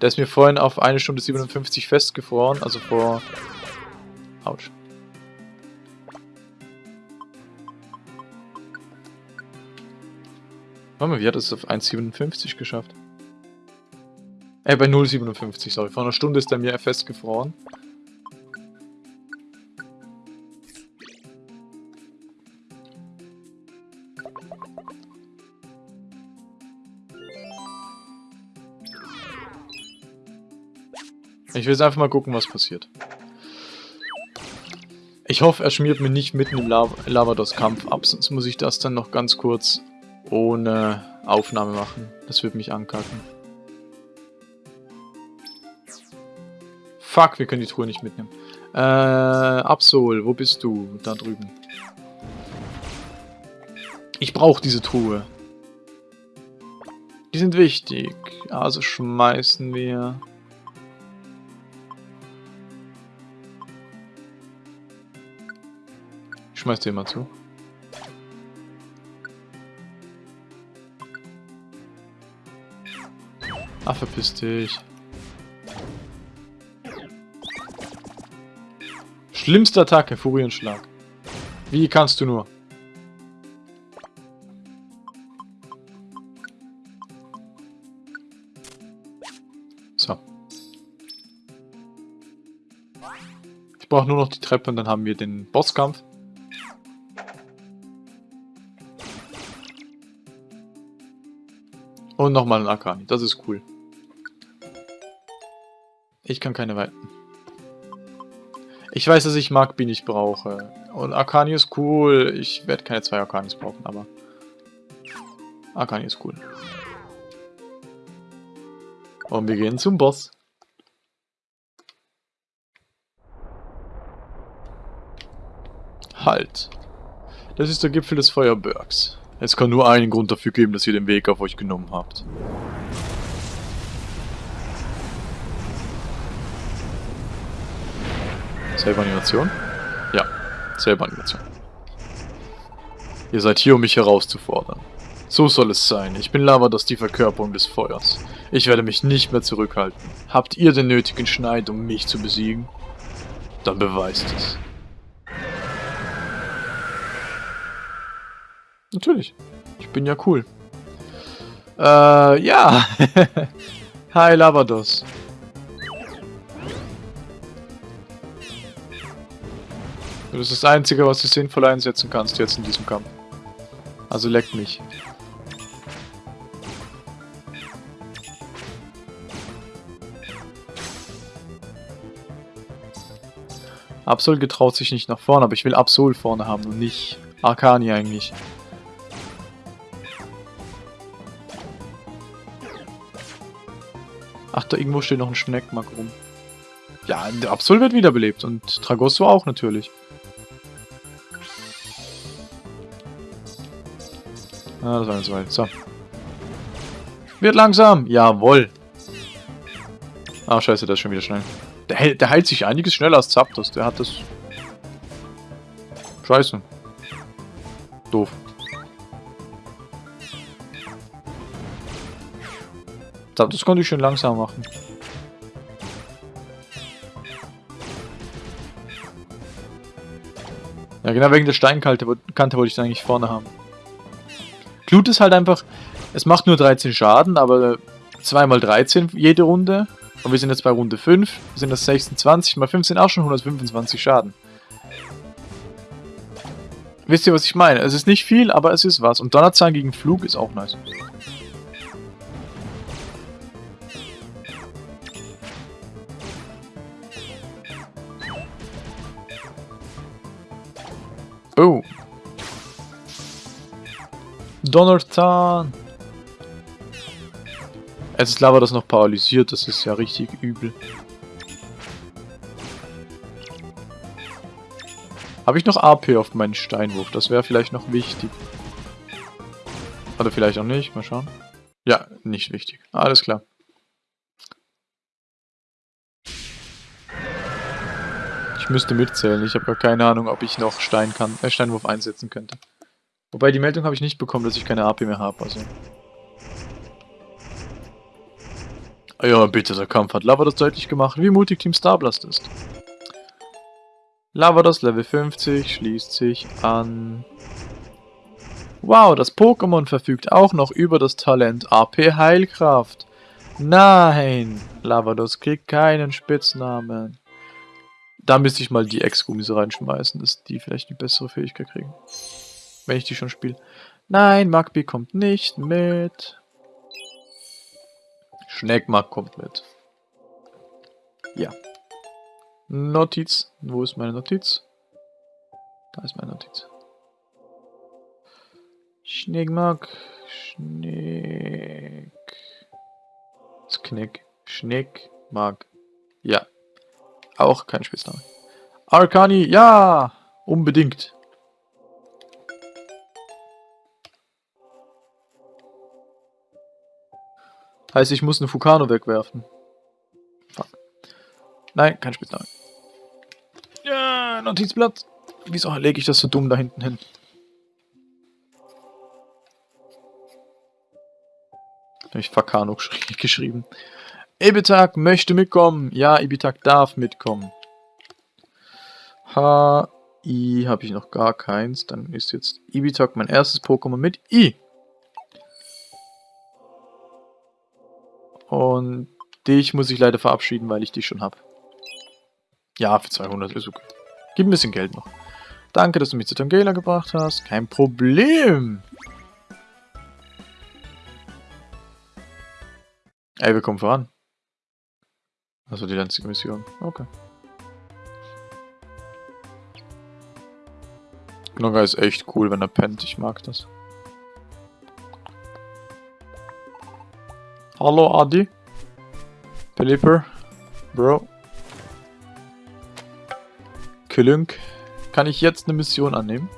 Der ist mir vorhin auf eine Stunde 57 festgefroren, also vor... Autsch. Warte mal, wie hat es auf 1,57 geschafft? Äh, bei 0,57, sorry. Vor einer Stunde ist er mir festgefroren. Ich will jetzt einfach mal gucken, was passiert. Ich hoffe, er schmiert mir nicht mitten im Lav Lavados-Kampf ab, sonst muss ich das dann noch ganz kurz ohne Aufnahme machen. Das wird mich ankacken. Fuck, wir können die Truhe nicht mitnehmen. Äh, Absol, wo bist du? Da drüben. Ich brauche diese Truhe. Die sind wichtig. Also schmeißen wir... Ich schmeiß den mal zu. Ah, verpiss dich. Schlimmste Attacke, Furienschlag. Wie kannst du nur? So. Ich brauche nur noch die Treppe und dann haben wir den Bosskampf. Und nochmal ein Akani. Das ist cool. Ich kann keine weiten. Ich weiß, dass ich Magbi nicht brauche. Und Akani ist cool. Ich werde keine zwei Akanis brauchen, aber... Akani ist cool. Und wir gehen zum Boss. Halt. Das ist der Gipfel des Feuerbergs. Es kann nur einen Grund dafür geben, dass ihr den Weg auf euch genommen habt. Selbe Animation? Ja, selbe Animation. Ihr seid hier, um mich herauszufordern. So soll es sein. Ich bin Lavados, die Verkörperung des Feuers. Ich werde mich nicht mehr zurückhalten. Habt ihr den nötigen Schneid, um mich zu besiegen? Dann beweist es. Natürlich. Ich bin ja cool. Äh, ja. (laughs) Hi, Lavados. Das ist das Einzige, was du sinnvoll einsetzen kannst jetzt in diesem Kampf. Also leck mich. Absol getraut sich nicht nach vorne, aber ich will Absol vorne haben und nicht Arcani eigentlich. Ach, da irgendwo steht noch ein Schneckmark rum. Ja, der Absol wird wiederbelebt und Tragosso auch natürlich. Ah, das war so weit. So. Wird langsam. Jawohl. Ah, scheiße, der ist schon wieder schnell. Der, der heilt sich einiges schneller als Zapdos. Der hat das... Scheiße. Doof. Das konnte ich schön langsam machen. Ja, genau wegen der Steinkante Kante wollte ich es eigentlich vorne haben. Glut ist halt einfach, es macht nur 13 Schaden, aber 2 mal 13 jede Runde. Und wir sind jetzt bei Runde 5, sind das 26 mal 15 auch schon 125 Schaden. Wisst ihr, was ich meine? Es ist nicht viel, aber es ist was. Und Donnerzahn gegen Flug ist auch nice. Oh. Donnerzahn. Jetzt ist Lava das noch paralysiert, das ist ja richtig übel. Habe ich noch AP auf meinen Steinwurf? Das wäre vielleicht noch wichtig. Oder vielleicht auch nicht, mal schauen. Ja, nicht wichtig. Alles klar. Müsste mitzählen. Ich habe gar keine Ahnung, ob ich noch Stein kann, äh, Steinwurf einsetzen könnte. Wobei, die Meldung habe ich nicht bekommen, dass ich keine AP mehr habe. Also. Ja, bitte, der Kampf hat Lavados deutlich gemacht, wie mutig Team Starblast ist. Lavados Level 50 schließt sich an. Wow, das Pokémon verfügt auch noch über das Talent AP Heilkraft. Nein, Lavados kriegt keinen Spitznamen. Da müsste ich mal die Ex-Gummis reinschmeißen, dass die vielleicht eine bessere Fähigkeit kriegen. Wenn ich die schon spiele. Nein, Magby kommt nicht mit. Schneckmark kommt mit. Ja. Notiz. Wo ist meine Notiz? Da ist meine Notiz. Schneckmark. Schneck. Knick. Schneckmark. Ja. Auch kein Spitzname. Arcani, ja! Unbedingt. Heißt, ich muss eine Fukano wegwerfen. Fuck. Nein, kein Spitzname. Ja, Notizblatt. Wieso lege ich das so dumm da hinten hin? Habe ich Fakano geschrieben. Ibitak möchte mitkommen. Ja, Ibitak darf mitkommen. H, I habe ich noch gar keins. Dann ist jetzt Ibitak mein erstes Pokémon mit I. Und dich muss ich leider verabschieden, weil ich dich schon habe. Ja, für 200 ist okay. Gib ein bisschen Geld noch. Danke, dass du mich zu Tangela gebracht hast. Kein Problem. Ey, wir kommen voran. Also die einzige Mission. Okay. Gnogga ist echt cool, wenn er pennt. Ich mag das. Hallo Adi. Pelipper. Bro. Kilünk. Kann ich jetzt eine Mission annehmen?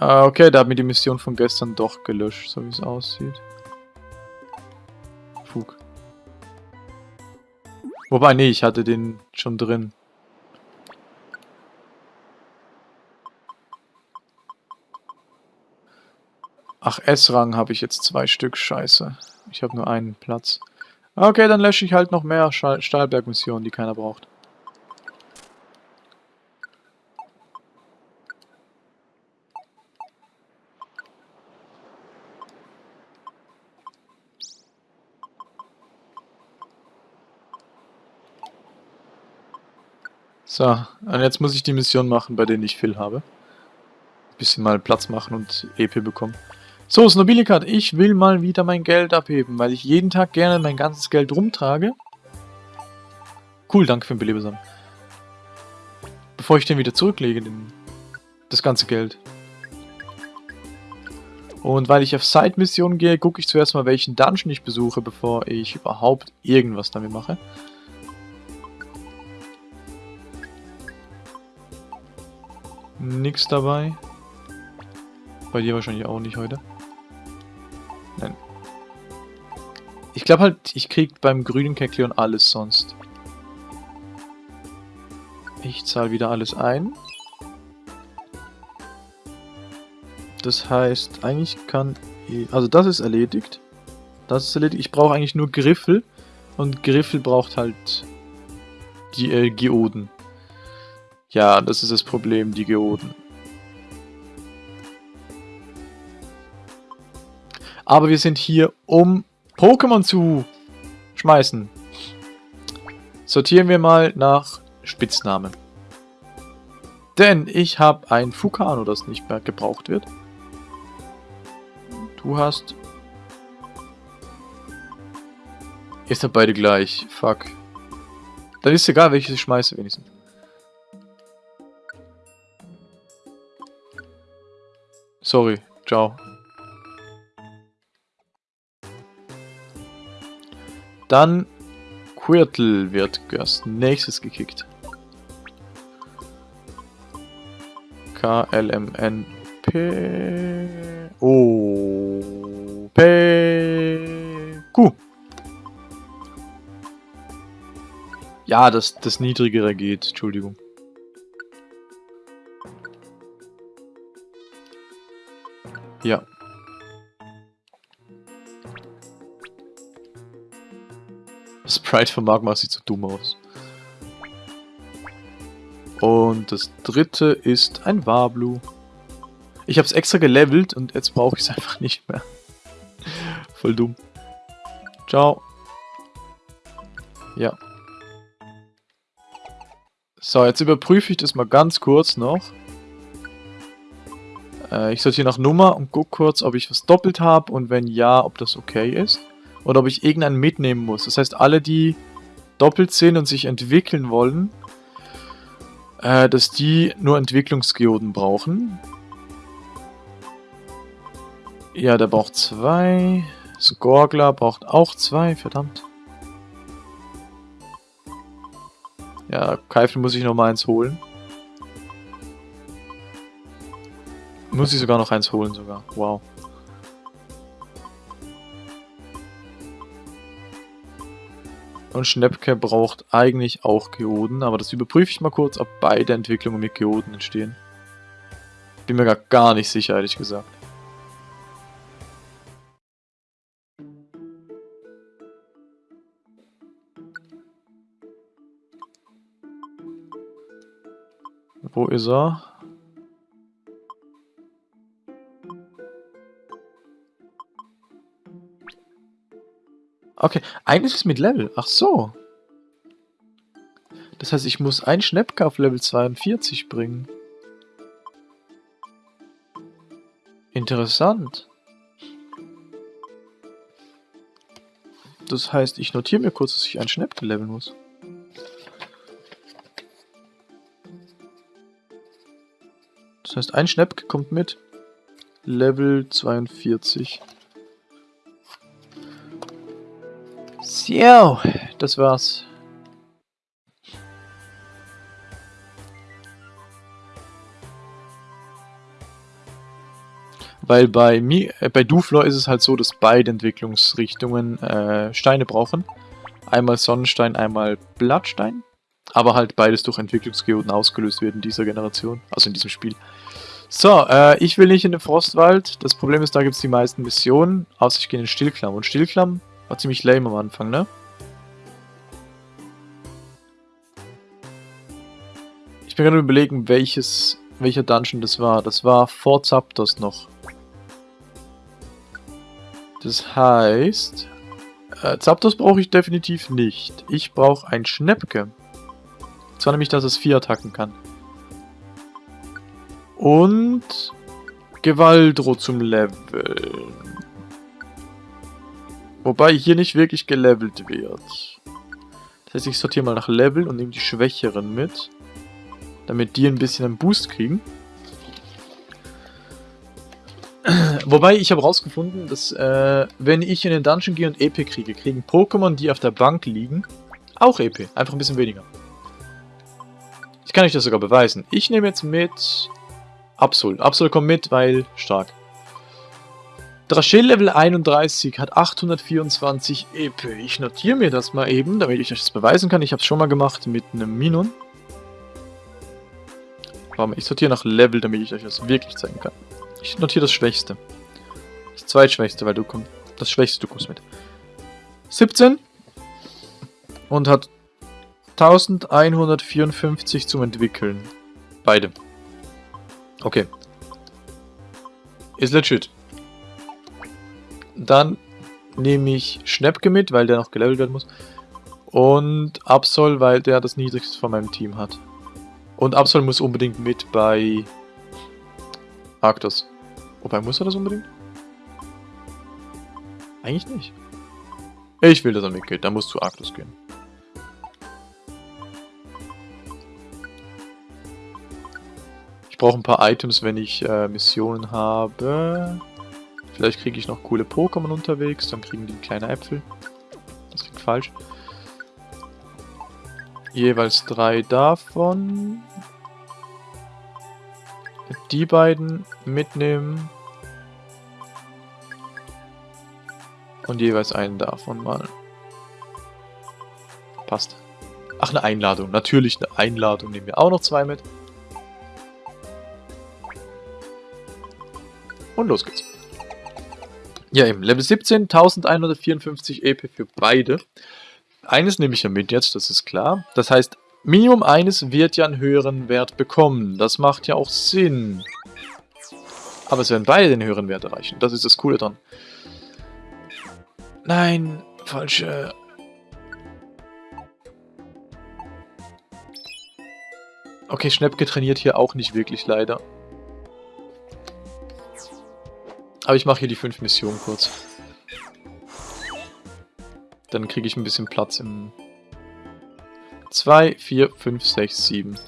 Ah, okay, da hat mir die Mission von gestern doch gelöscht, so wie es aussieht. Fug. Wobei, nee, ich hatte den schon drin. Ach, S-Rang habe ich jetzt zwei Stück, scheiße. Ich habe nur einen Platz. Okay, dann lösche ich halt noch mehr Stahlberg-Missionen, die keiner braucht. So, und jetzt muss ich die Mission machen, bei denen ich Phil habe. Bisschen mal Platz machen und EP bekommen. So, Snobilikat, ich will mal wieder mein Geld abheben, weil ich jeden Tag gerne mein ganzes Geld rumtrage. Cool, danke für den Belebesamen. Bevor ich den wieder zurücklege, den, das ganze Geld. Und weil ich auf Side-Missionen gehe, gucke ich zuerst mal, welchen Dungeon ich besuche, bevor ich überhaupt irgendwas damit mache. Nix dabei. Bei dir wahrscheinlich auch nicht heute. Nein. Ich glaube halt, ich krieg beim grünen Kekleon alles sonst. Ich zahle wieder alles ein. Das heißt, eigentlich kann... Ich, also das ist erledigt. Das ist erledigt. Ich brauche eigentlich nur Griffel. Und Griffel braucht halt die äh, Geoden. Ja, das ist das Problem, die Geoden. Aber wir sind hier, um Pokémon zu schmeißen. Sortieren wir mal nach Spitznamen. Denn ich habe ein Fukano, das nicht mehr gebraucht wird. Du hast... Ihr seid beide gleich. Fuck. Dann ist egal, welches ich schmeiße wenigstens. Sorry. Ciao. Dann Quirtle wird als nächstes gekickt. K, L, M, N, P, O, P, Q. Ja, das, das niedrigere geht, Entschuldigung. Ja. Sprite von Magma sieht so dumm aus. Und das dritte ist ein Wablu. Ich habe es extra gelevelt und jetzt brauche ich es einfach nicht mehr. (laughs) Voll dumm. Ciao. Ja. So, jetzt überprüfe ich das mal ganz kurz noch. Äh, ich sortiere nach Nummer und gucke kurz, ob ich was doppelt habe und wenn ja, ob das okay ist. Oder ob ich irgendeinen mitnehmen muss. Das heißt, alle, die doppelt sind und sich entwickeln wollen, äh, dass die nur Entwicklungsgeoden brauchen. Ja, der braucht zwei. Skorgler braucht auch zwei, verdammt. Ja, Keifel muss ich noch mal eins holen. Muss ich sogar noch eins holen sogar. Wow. Und Schnäppke braucht eigentlich auch Geoden, aber das überprüfe ich mal kurz, ob beide Entwicklungen mit Geoden entstehen. Bin mir gar, gar nicht sicher, ehrlich gesagt. Wo ist er? Okay, eines ist mit Level. Ach so. Das heißt, ich muss ein Schnäppke auf Level 42 bringen. Interessant. Das heißt, ich notiere mir kurz, dass ich ein Schnäppke leveln muss. Das heißt, ein Schnäppke kommt mit Level 42. So, das war's. Weil bei, Mi äh, bei Duflor ist es halt so, dass beide Entwicklungsrichtungen äh, Steine brauchen. Einmal Sonnenstein, einmal Blattstein. Aber halt beides durch Entwicklungsgeoden ausgelöst wird in dieser Generation, also in diesem Spiel. So, äh, ich will nicht in den Frostwald. Das Problem ist, da gibt es die meisten Missionen, außer ich gehe in den Stillklamm. Und Stillklamm war ziemlich lame am Anfang, ne? Ich bin gerade überlegen, welches, welcher Dungeon das war. Das war vor Zapdos noch. Das heißt, äh, Zapdos brauche ich definitiv nicht. Ich brauche ein Schnäppke. Zwar nämlich, dass es vier Attacken kann. Und Gewaldro zum Leveln. Wobei hier nicht wirklich gelevelt wird. Das heißt, ich sortiere mal nach Level und nehme die Schwächeren mit. Damit die ein bisschen einen Boost kriegen. (clears throat) Wobei, ich habe rausgefunden, dass äh, wenn ich in den Dungeon gehe und EP kriege, kriegen Pokémon, die auf der Bank liegen, auch EP. Einfach ein bisschen weniger. Ich kann euch das sogar beweisen. Ich nehme jetzt mit Absol. Absol kommt mit, weil stark. Draschill Level 31 hat 824 EP. Ich notiere mir das mal eben, damit ich euch das beweisen kann. Ich habe es schon mal gemacht mit einem Minon. Warte mal, ich sortiere nach Level, damit ich euch das wirklich zeigen kann. Ich notiere das Schwächste. Das Zweitschwächste, weil du kommst. Das Schwächste, du kommst mit. 17 und hat 1154 zum Entwickeln. Beide. Okay. Ist legit. Dann nehme ich Schnäppke mit, weil der noch gelevelt werden muss. Und Absol, weil der das niedrigste von meinem Team hat. Und Absol muss unbedingt mit bei Arctos. Wobei, muss er das unbedingt? Eigentlich nicht. Ich will, dass er mitgeht. Dann muss zu Arctos gehen. Ich brauche ein paar Items, wenn ich äh, Missionen habe. Vielleicht kriege ich noch coole Pokémon unterwegs, dann kriegen die kleine Äpfel. Das klingt falsch. Jeweils drei davon. Die beiden mitnehmen. Und jeweils einen davon mal. Passt. Ach, eine Einladung. Natürlich eine Einladung. Nehmen wir auch noch zwei mit. Und los geht's. Ja, eben. Level 17, 1154 EP für beide. Eines nehme ich ja mit jetzt, das ist klar. Das heißt, Minimum eines wird ja einen höheren Wert bekommen. Das macht ja auch Sinn. Aber es werden beide den höheren Wert erreichen. Das ist das Coole dran. Nein, falsche... Okay, Schnäppke trainiert hier auch nicht wirklich, leider. Aber ich mache hier die 5 Missionen kurz. Dann kriege ich ein bisschen Platz im... 2, 4, 5, 6, 7.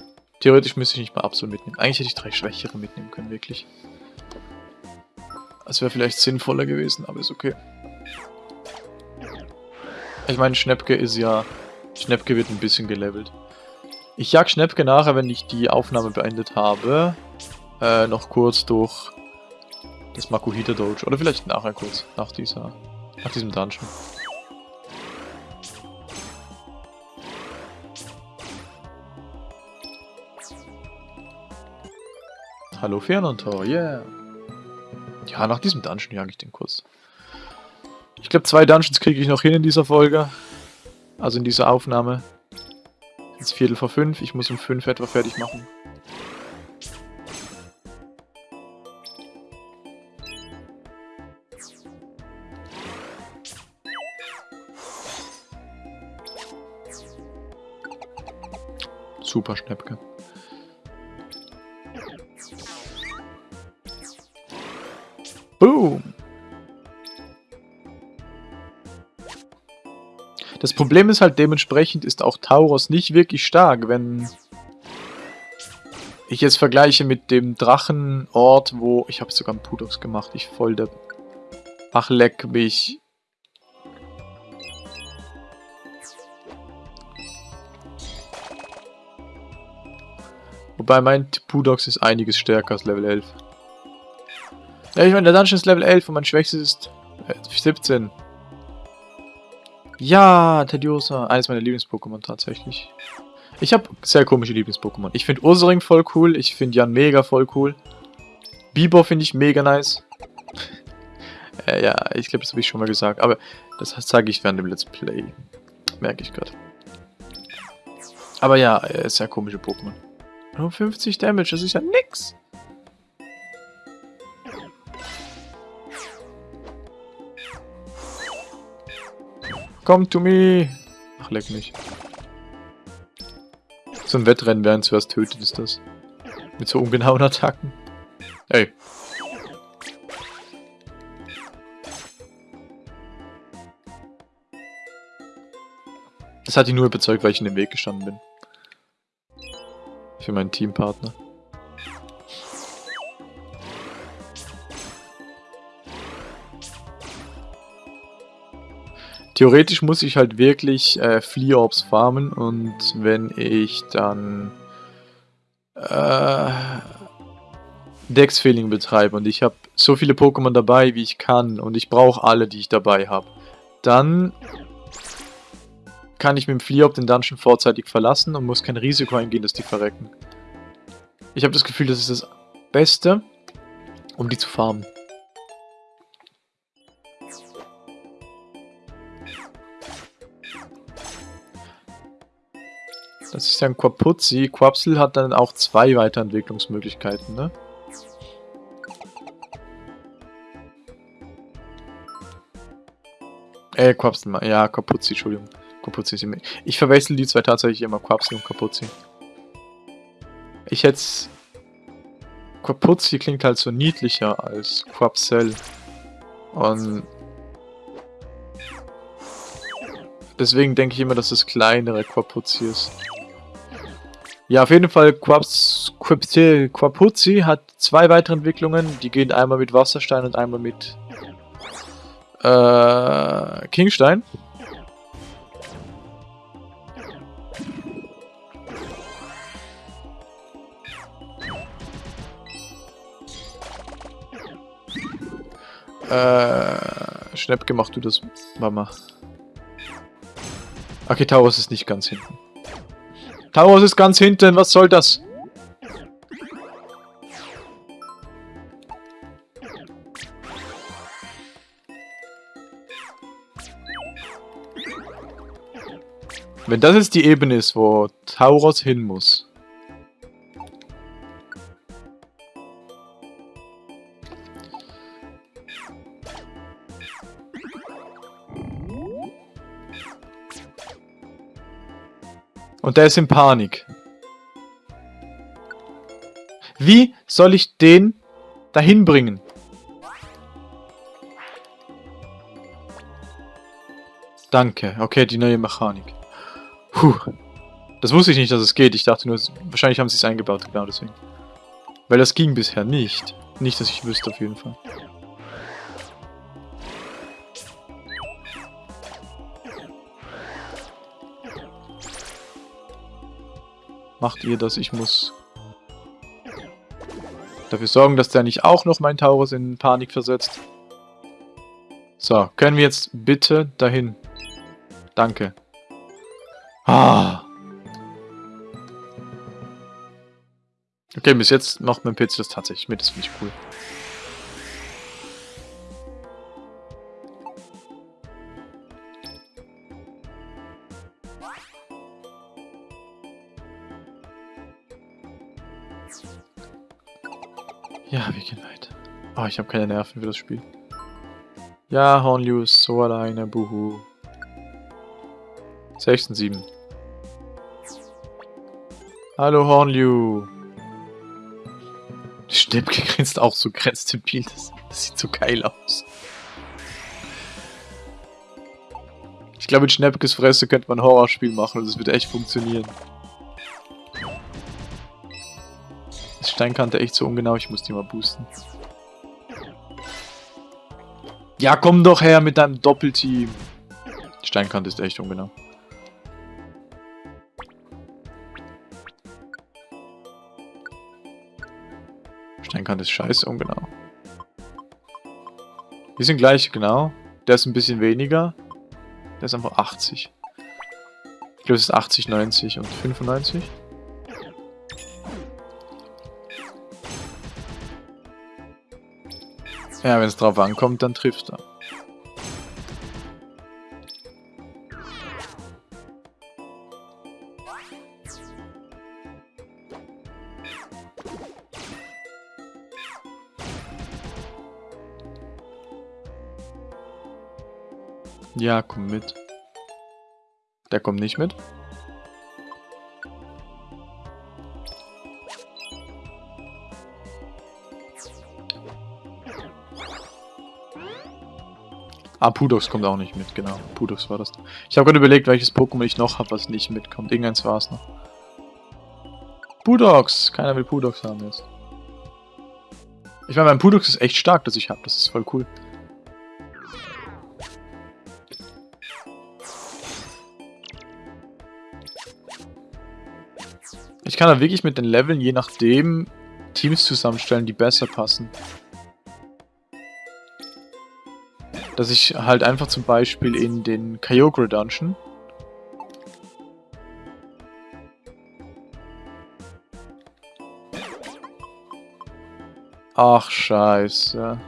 Theoretisch müsste ich nicht mal Absol mitnehmen. Eigentlich hätte ich drei Schwächere mitnehmen können, wirklich. Das wäre vielleicht sinnvoller gewesen, aber ist okay. Ich meine, Schnäppke ist ja... Schnäppke wird ein bisschen gelevelt. Ich jag Schnäppke nachher, wenn ich die Aufnahme beendet habe. Äh, noch kurz durch das Makuhita Dojo. Oder vielleicht nachher kurz, nach dieser, nach diesem Dungeon. Hallo Fernantor, yeah. Ja, nach diesem Dungeon jag ich den kurz. Ich glaube, zwei Dungeons kriege ich noch hin in dieser Folge. Also in dieser Aufnahme. Jetzt Viertel vor fünf. Ich muss um fünf etwa fertig machen. Super Schnäppke. Boom! Das Problem ist halt, dementsprechend ist auch Tauros nicht wirklich stark, wenn ich jetzt vergleiche mit dem Drachenort, wo... Ich habe sogar einen Pudox gemacht, ich voll der... Ach, leck mich. Wobei mein Pudox ist einiges stärker als Level 11. Ja, ich meine, der Dungeon ist Level 11 und mein schwächstes ist äh, 17. Ja, Tediosa. Eines meiner Lieblings-Pokémon tatsächlich. Ich habe sehr komische Lieblings-Pokémon. Ich finde Ursaring voll cool. Ich finde Jan mega voll cool. Bibor finde ich mega nice. (laughs) äh, ja, ich glaube, das habe ich schon mal gesagt. Aber das zeige ich während dem Let's Play. Merke ich gerade. Aber ja, äh, sehr komische Pokémon. Nur 50 Damage, das ist ja nix. Come to me. Ach, leck mich. So ein Wettrennen, während zuerst tötet, ist das. Mit so ungenauen Attacken. Ey. Das hat ihn nur überzeugt, weil ich in den Weg gestanden bin. Für meinen Teampartner. Theoretisch muss ich halt wirklich äh, Fleeorbs farmen und wenn ich dann äh, Dex-Feeling betreibe und ich habe so viele Pokémon dabei, wie ich kann und ich brauche alle, die ich dabei habe, dann kann ich mit dem Fliehop den Dungeon vorzeitig verlassen und muss kein Risiko eingehen, dass die verrecken. Ich habe das Gefühl, das ist das Beste, um die zu farmen. Das ist ja ein Quapuzzi. Quapsel hat dann auch zwei Weiterentwicklungsmöglichkeiten, ne? Äh, Quapsel, ja, Kapuzzi, Entschuldigung. Kapuzzi ist immer... Ich verwechsel die zwei tatsächlich immer, Quapsel und Kapuzzi. Ich hätte Quapuzzi klingt halt so niedlicher als Quapsel. Und... Deswegen denke ich immer, dass das kleinere Quapuzzi ist. Ja, auf jeden Fall, Quapuzzi hat zwei weitere Entwicklungen. Die gehen einmal mit Wasserstein und einmal mit äh, Kingstein. Äh, Schnäppke, mach du das, Mama. Okay, Taurus ist nicht ganz hinten. Taurus ist ganz hinten, was soll das? Wenn das jetzt die Ebene ist, wo Tauros hin muss. Und der ist in Panik. Wie soll ich den dahin bringen? Danke. Okay, die neue Mechanik. Puh. Das wusste ich nicht, dass es geht. Ich dachte nur, wahrscheinlich haben sie es eingebaut, genau deswegen. Weil das ging bisher nicht. Nicht, dass ich wüsste auf jeden Fall. Macht ihr das? Ich muss dafür sorgen, dass der nicht auch noch mein Taurus in Panik versetzt. So, können wir jetzt bitte dahin? Danke. Ah. Okay, bis jetzt macht mein PC das tatsächlich mit, das finde ich cool. Ja, wir gehen weiter. Oh, ich habe keine Nerven für das Spiel. Ja, Hornliu ist so alleine, buhu. 6 und 7. Hallo Hornliu. Schnäppke grinst auch so grenzdebil. Das, das sieht so geil aus. Ich glaube, mit Schnäppkes Fresse könnte man ein Horrorspiel machen und es wird echt funktionieren. Steinkante echt so ungenau, ich muss die mal boosten. Ja, komm doch her mit deinem Doppelteam. Steinkante ist echt ungenau. Steinkante ist scheiße ungenau. Die sind gleich, genau. Der ist ein bisschen weniger. Der ist einfach 80. Ich glaube, es ist 80, 90 und 95. Ja, wenn es drauf ankommt, dann trifft er. Ja, komm mit. Der kommt nicht mit. Ah, Pudox kommt auch nicht mit, genau. Pudox war das. Ich habe gerade überlegt, welches Pokémon ich noch habe, was nicht mitkommt. Irgendeins war es noch. Pudox! Keiner will Pudox haben jetzt. Ich meine, mein Pudox ist echt stark, das ich habe. Das ist voll cool. Ich kann da wirklich mit den Leveln, je nachdem, Teams zusammenstellen, die besser passen. Dass ich halt einfach zum Beispiel in den Kyogre Dungeon Ach, scheiße.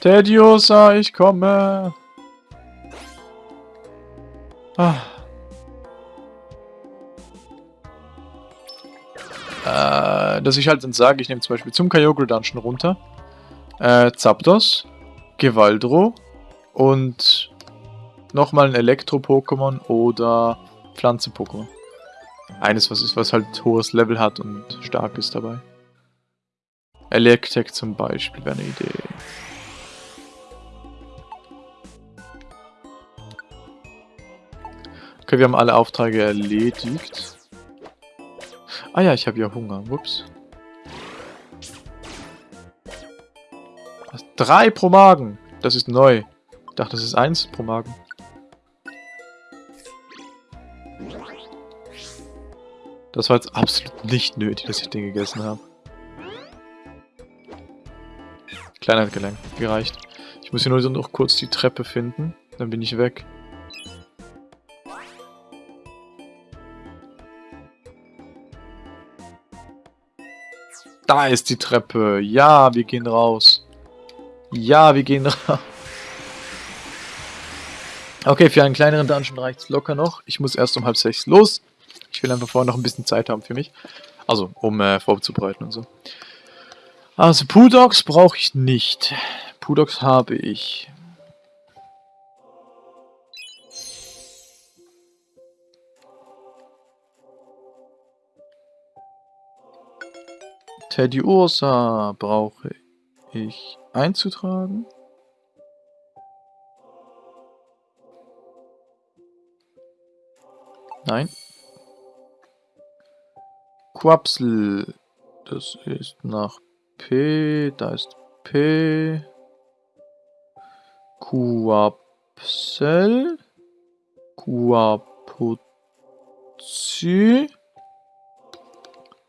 Tediosa, ich komme. Ah. Dass ich halt dann sage, ich nehme zum Beispiel zum Kyogre Dungeon runter. Äh, Zapdos, Gewaldro und nochmal ein Elektro-Pokémon oder Pflanzen-Pokémon. Eines, was ist, was halt hohes Level hat und stark ist dabei. Electek zum Beispiel wäre eine Idee. Okay, wir haben alle Aufträge erledigt. Ah ja, ich habe ja Hunger. Ups. Drei pro Magen. Das ist neu. Ich dachte, das ist eins pro Magen. Das war jetzt absolut nicht nötig, dass ich den gegessen habe. Kleiner hat gereicht. Ich muss hier nur noch kurz die Treppe finden. Dann bin ich weg. Da ist die Treppe. Ja, wir gehen raus. Ja, wir gehen (laughs) raus. Okay, für einen kleineren Dungeon reicht es locker noch. Ich muss erst um halb sechs los. Ich will einfach vorher noch ein bisschen Zeit haben für mich. Also, um äh, vorzubereiten und so. Also, Pudox brauche ich nicht. Pudox habe ich. Teddy Ursa brauche ich einzutragen. Nein. Quapsel. Das ist nach P. Da ist P. Quapsel. Quapuzzi.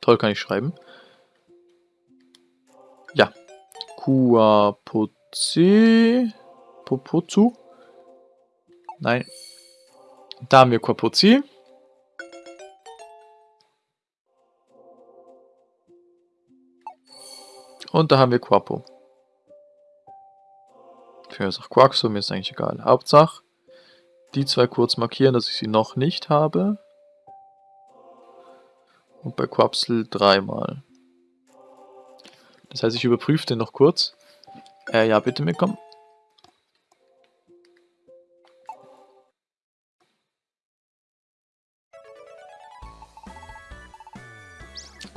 Toll kann ich schreiben. Ja. Quapuzzi. Popuzzu. Nein. Da haben wir Quapuzzi. Und da haben wir Quapo. Für ist auch Quaxo, mir ist eigentlich egal. Hauptsache, die zwei kurz markieren, dass ich sie noch nicht habe. Und bei Quapsel dreimal. Das heißt, ich überprüfe den noch kurz. Äh, ja, bitte mitkommen.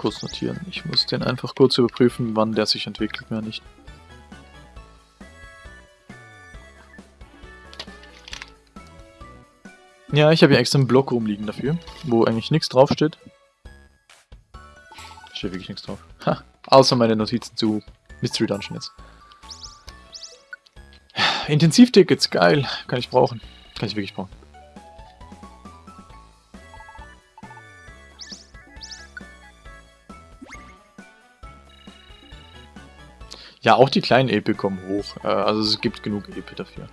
kurz notieren. Ich muss den einfach kurz überprüfen, wann der sich entwickelt, mehr nicht. Ja, ich habe hier extra einen Block rumliegen dafür, wo eigentlich nichts draufsteht. Steht wirklich nichts drauf. Ha, außer meine Notizen zu Mystery Dungeon jetzt. Intensivtickets, geil. Kann ich brauchen. Kann ich wirklich brauchen. Ja, auch die kleinen Epe kommen hoch. Äh, also es gibt genug Epe dafür.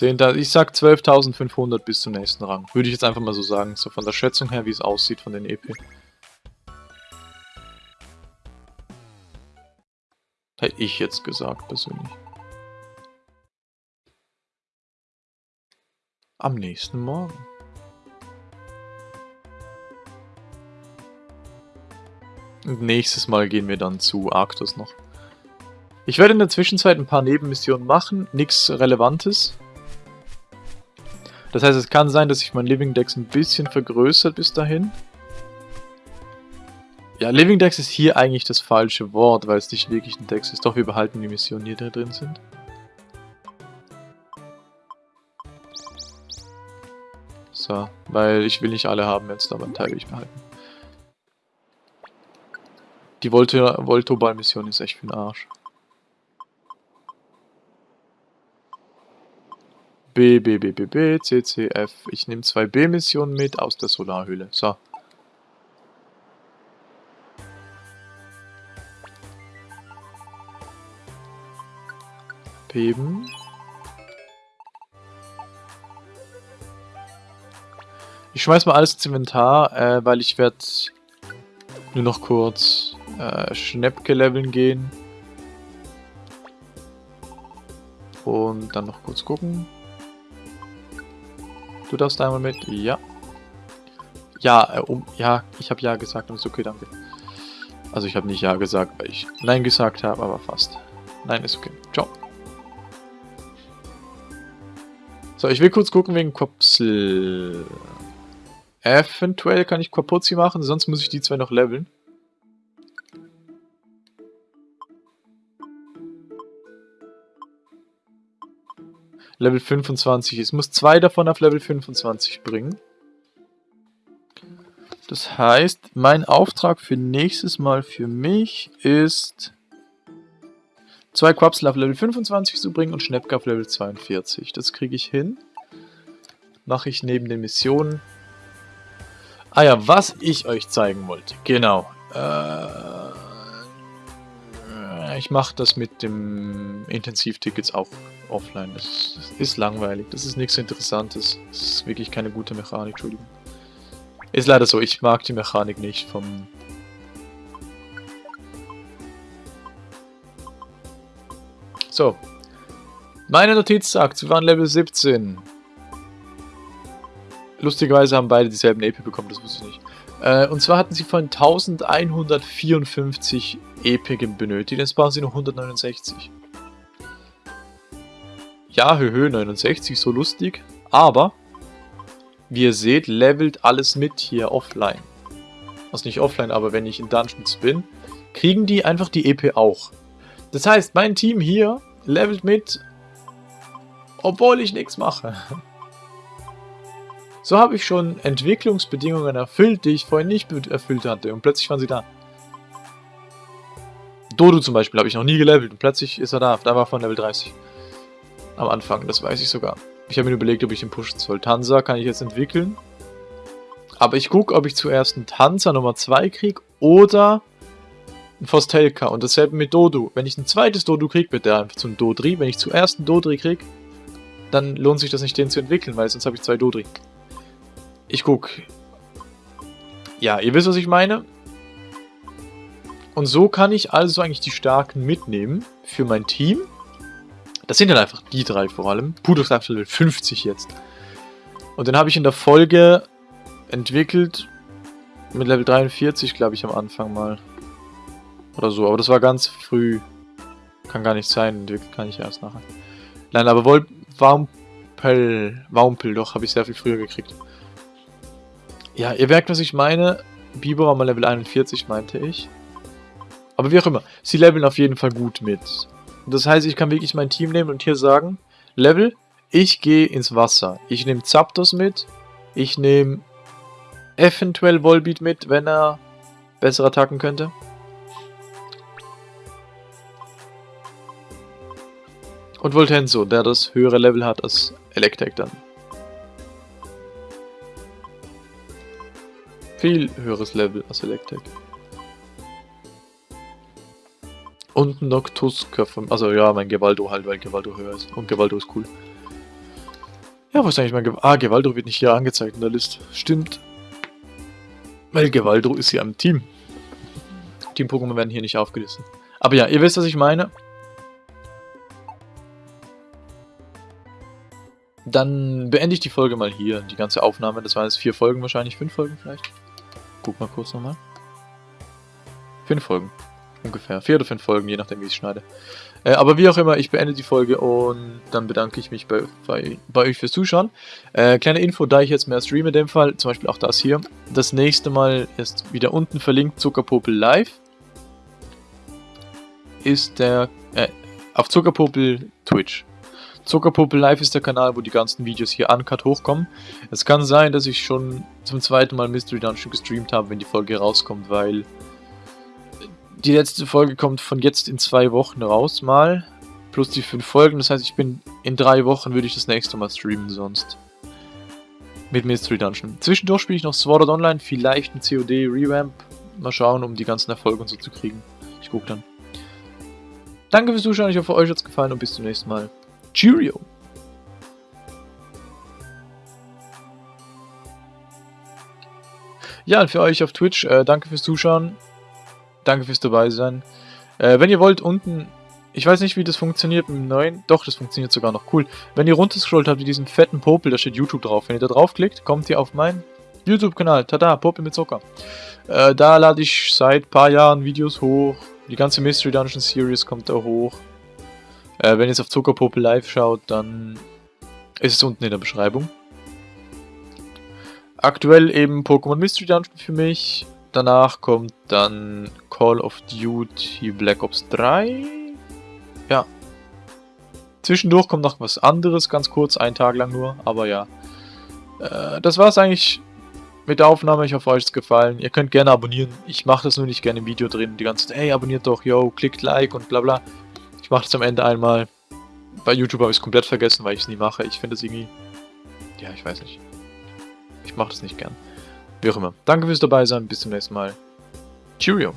Zehnter, ich sag 12.500 bis zum nächsten Rang. Würde ich jetzt einfach mal so sagen, so von der Schätzung her, wie es aussieht von den EP. Hätte ich jetzt gesagt, persönlich. Am nächsten Morgen. Und nächstes Mal gehen wir dann zu Arctos noch. Ich werde in der Zwischenzeit ein paar Nebenmissionen machen, nichts Relevantes. Das heißt, es kann sein, dass sich mein Living Dex ein bisschen vergrößert bis dahin. Ja, Living Dex ist hier eigentlich das falsche Wort, weil es nicht wirklich ein Dex ist. Doch, wir behalten die Missionen, die da drin sind. So, weil ich will nicht alle haben jetzt, aber einen Teil will ich behalten. Die Voltoball-Mission ist echt für den Arsch. B, B, B, B, B, C, C, F. Ich nehme zwei B-Missionen mit aus der Solarhöhle. So. Heben. Ich schmeiß mal alles ins Inventar, äh, weil ich werde nur noch kurz äh, Schnäppke leveln gehen. Und dann noch kurz gucken. Du darfst einmal mit. Ja. Ja, äh, um, ja, ich habe ja gesagt und ist okay, danke. Also ich habe nicht ja gesagt, weil ich nein gesagt habe, aber fast. Nein, ist okay. Ciao. So, ich will kurz gucken wegen Kopsel. Eventuell kann ich Quapuzzi machen, sonst muss ich die zwei noch leveln. Level 25. Es muss zwei davon auf Level 25 bringen. Das heißt, mein Auftrag für nächstes Mal für mich ist zwei Quapsel auf Level 25 zu bringen und Schnäppke auf Level 42. Das kriege ich hin. Mache ich neben den Missionen. Ah ja, was ich euch zeigen wollte. Genau. Äh, ich mache das mit dem Intensivtickets auch offline. Das, das, ist langweilig. Das ist nichts Interessantes. Das ist wirklich keine gute Mechanik. Entschuldigung. Ist leider so. Ich mag die Mechanik nicht vom... So. Meine Notiz sagt, wir waren Level 17. Lustigerweise haben beide dieselben EP bekommen, das wusste ich nicht. Äh, und zwar hatten sie von 1154 EP benötigt, jetzt brauchen sie noch 169. Ja, höhö, 69, so lustig. Aber, wie ihr seht, levelt alles mit hier offline. Also nicht offline, aber wenn ich in Dungeons bin, kriegen die einfach die EP auch. Das heißt, mein Team hier levelt mit, obwohl ich nichts mache. (laughs) So habe ich schon Entwicklungsbedingungen erfüllt, die ich vorhin nicht erfüllt hatte. Und plötzlich waren sie da. Dodo zum Beispiel habe ich noch nie gelevelt und plötzlich ist er da. Da war von Level 30. Am Anfang, das weiß ich sogar. Ich habe mir überlegt, ob ich den pushen soll. Tanzer kann ich jetzt entwickeln. Aber ich gucke, ob ich zuerst einen Tanzer Nummer 2 kriege oder einen Fostelka. Und dasselbe mit Dodo. Wenn ich ein zweites Dodo kriege, wird der einfach zum Dodri. Wenn ich zuerst einen Dodri kriege, dann lohnt sich das nicht, den zu entwickeln, weil sonst habe ich zwei Dodri. Ich guck. Ja, ihr wisst, was ich meine. Und so kann ich also eigentlich die Starken mitnehmen für mein Team. Das sind dann einfach die drei vor allem. Pudos Level 50 jetzt. Und den habe ich in der Folge entwickelt mit Level 43, glaube ich, am Anfang mal. Oder so, aber das war ganz früh. Kann gar nicht sein, entwickelt kann ich erst nachher. Nein, aber Wol Wampel, Wampel, doch, habe ich sehr viel früher gekriegt. Ja, ihr merkt, was ich meine. Biber war mal Level 41, meinte ich. Aber wie auch immer, sie leveln auf jeden Fall gut mit. Das heißt, ich kann wirklich mein Team nehmen und hier sagen, Level, ich gehe ins Wasser. Ich nehme Zapdos mit, ich nehme eventuell Volbeat mit, wenn er besser attacken könnte. Und Voltenso, der das höhere Level hat als Electek dann. Viel höheres Level als Electek. Und Noctuska von... Also ja, mein Gevaldo halt, weil Gevaldo höher ist. Und Gevaldo ist cool. Ja, wo ist eigentlich mein Gevaldo? Ah, Gevaldo wird nicht hier angezeigt in der Liste. Stimmt. Weil Gevaldo ist hier am Team. Team-Pokémon werden hier nicht aufgelistet. Aber ja, ihr wisst, was ich meine. Dann beende ich die Folge mal hier. Die ganze Aufnahme, das waren jetzt vier Folgen wahrscheinlich, fünf Folgen vielleicht. Guck mal kurz nochmal. Fünf Folgen. Ungefähr. Vier oder fünf Folgen, je nachdem wie ich schneide. Äh, aber wie auch immer, ich beende die Folge und dann bedanke ich mich bei, bei, bei euch fürs Zuschauen. Äh, kleine Info, da ich jetzt mehr streame in dem Fall, zum Beispiel auch das hier. Das nächste Mal ist wieder unten verlinkt Zuckerpopel Live. Ist der, äh, auf Zuckerpopel Twitch. Zuckerpuppe Live ist der Kanal, wo die ganzen Videos hier uncut hochkommen. Es kann sein, dass ich schon zum zweiten Mal Mystery Dungeon gestreamt habe, wenn die Folge rauskommt, weil die letzte Folge kommt von jetzt in zwei Wochen raus mal, plus die fünf Folgen. Das heißt, ich bin in drei Wochen würde ich das nächste Mal streamen sonst. Mit Mystery Dungeon. Zwischendurch spiele ich noch Sword Art Online, vielleicht ein COD Revamp. Mal schauen, um die ganzen Erfolge und so zu kriegen. Ich gucke dann. Danke fürs Zuschauen, ich hoffe euch hat es gefallen und bis zum nächsten Mal. Cheerio! Ja, und für euch auf Twitch, äh, danke fürs Zuschauen. Danke fürs dabei sein. Äh, wenn ihr wollt, unten, ich weiß nicht, wie das funktioniert mit dem neuen, doch, das funktioniert sogar noch, cool. Wenn ihr runterscrollt habt, diesen fetten Popel, da steht YouTube drauf. Wenn ihr da draufklickt, kommt ihr auf meinen YouTube-Kanal. Tada, Popel mit Zucker. Äh, da lade ich seit paar Jahren Videos hoch. Die ganze Mystery Dungeon Series kommt da hoch. Äh, wenn ihr jetzt auf Zuckerpopel live schaut, dann ist es unten in der Beschreibung. Aktuell eben Pokémon Mystery Dungeon für mich. Danach kommt dann Call of Duty Black Ops 3. Ja. Zwischendurch kommt noch was anderes, ganz kurz, einen Tag lang nur, aber ja. Äh, das war's eigentlich mit der Aufnahme. Ich hoffe, euch ist gefallen. Ihr könnt gerne abonnieren. Ich mache das nur nicht gerne im Video drin. Die ganze Zeit, hey, abonniert doch, yo, klickt Like und bla bla. Ich mache das am Ende einmal. Bei YouTube habe ich es komplett vergessen, weil ich es nie mache. Ich finde es irgendwie... Ja, ich weiß nicht. Ich mache das nicht gern. Wie auch immer. Danke fürs dabei sein. Bis zum nächsten Mal. Cheerio.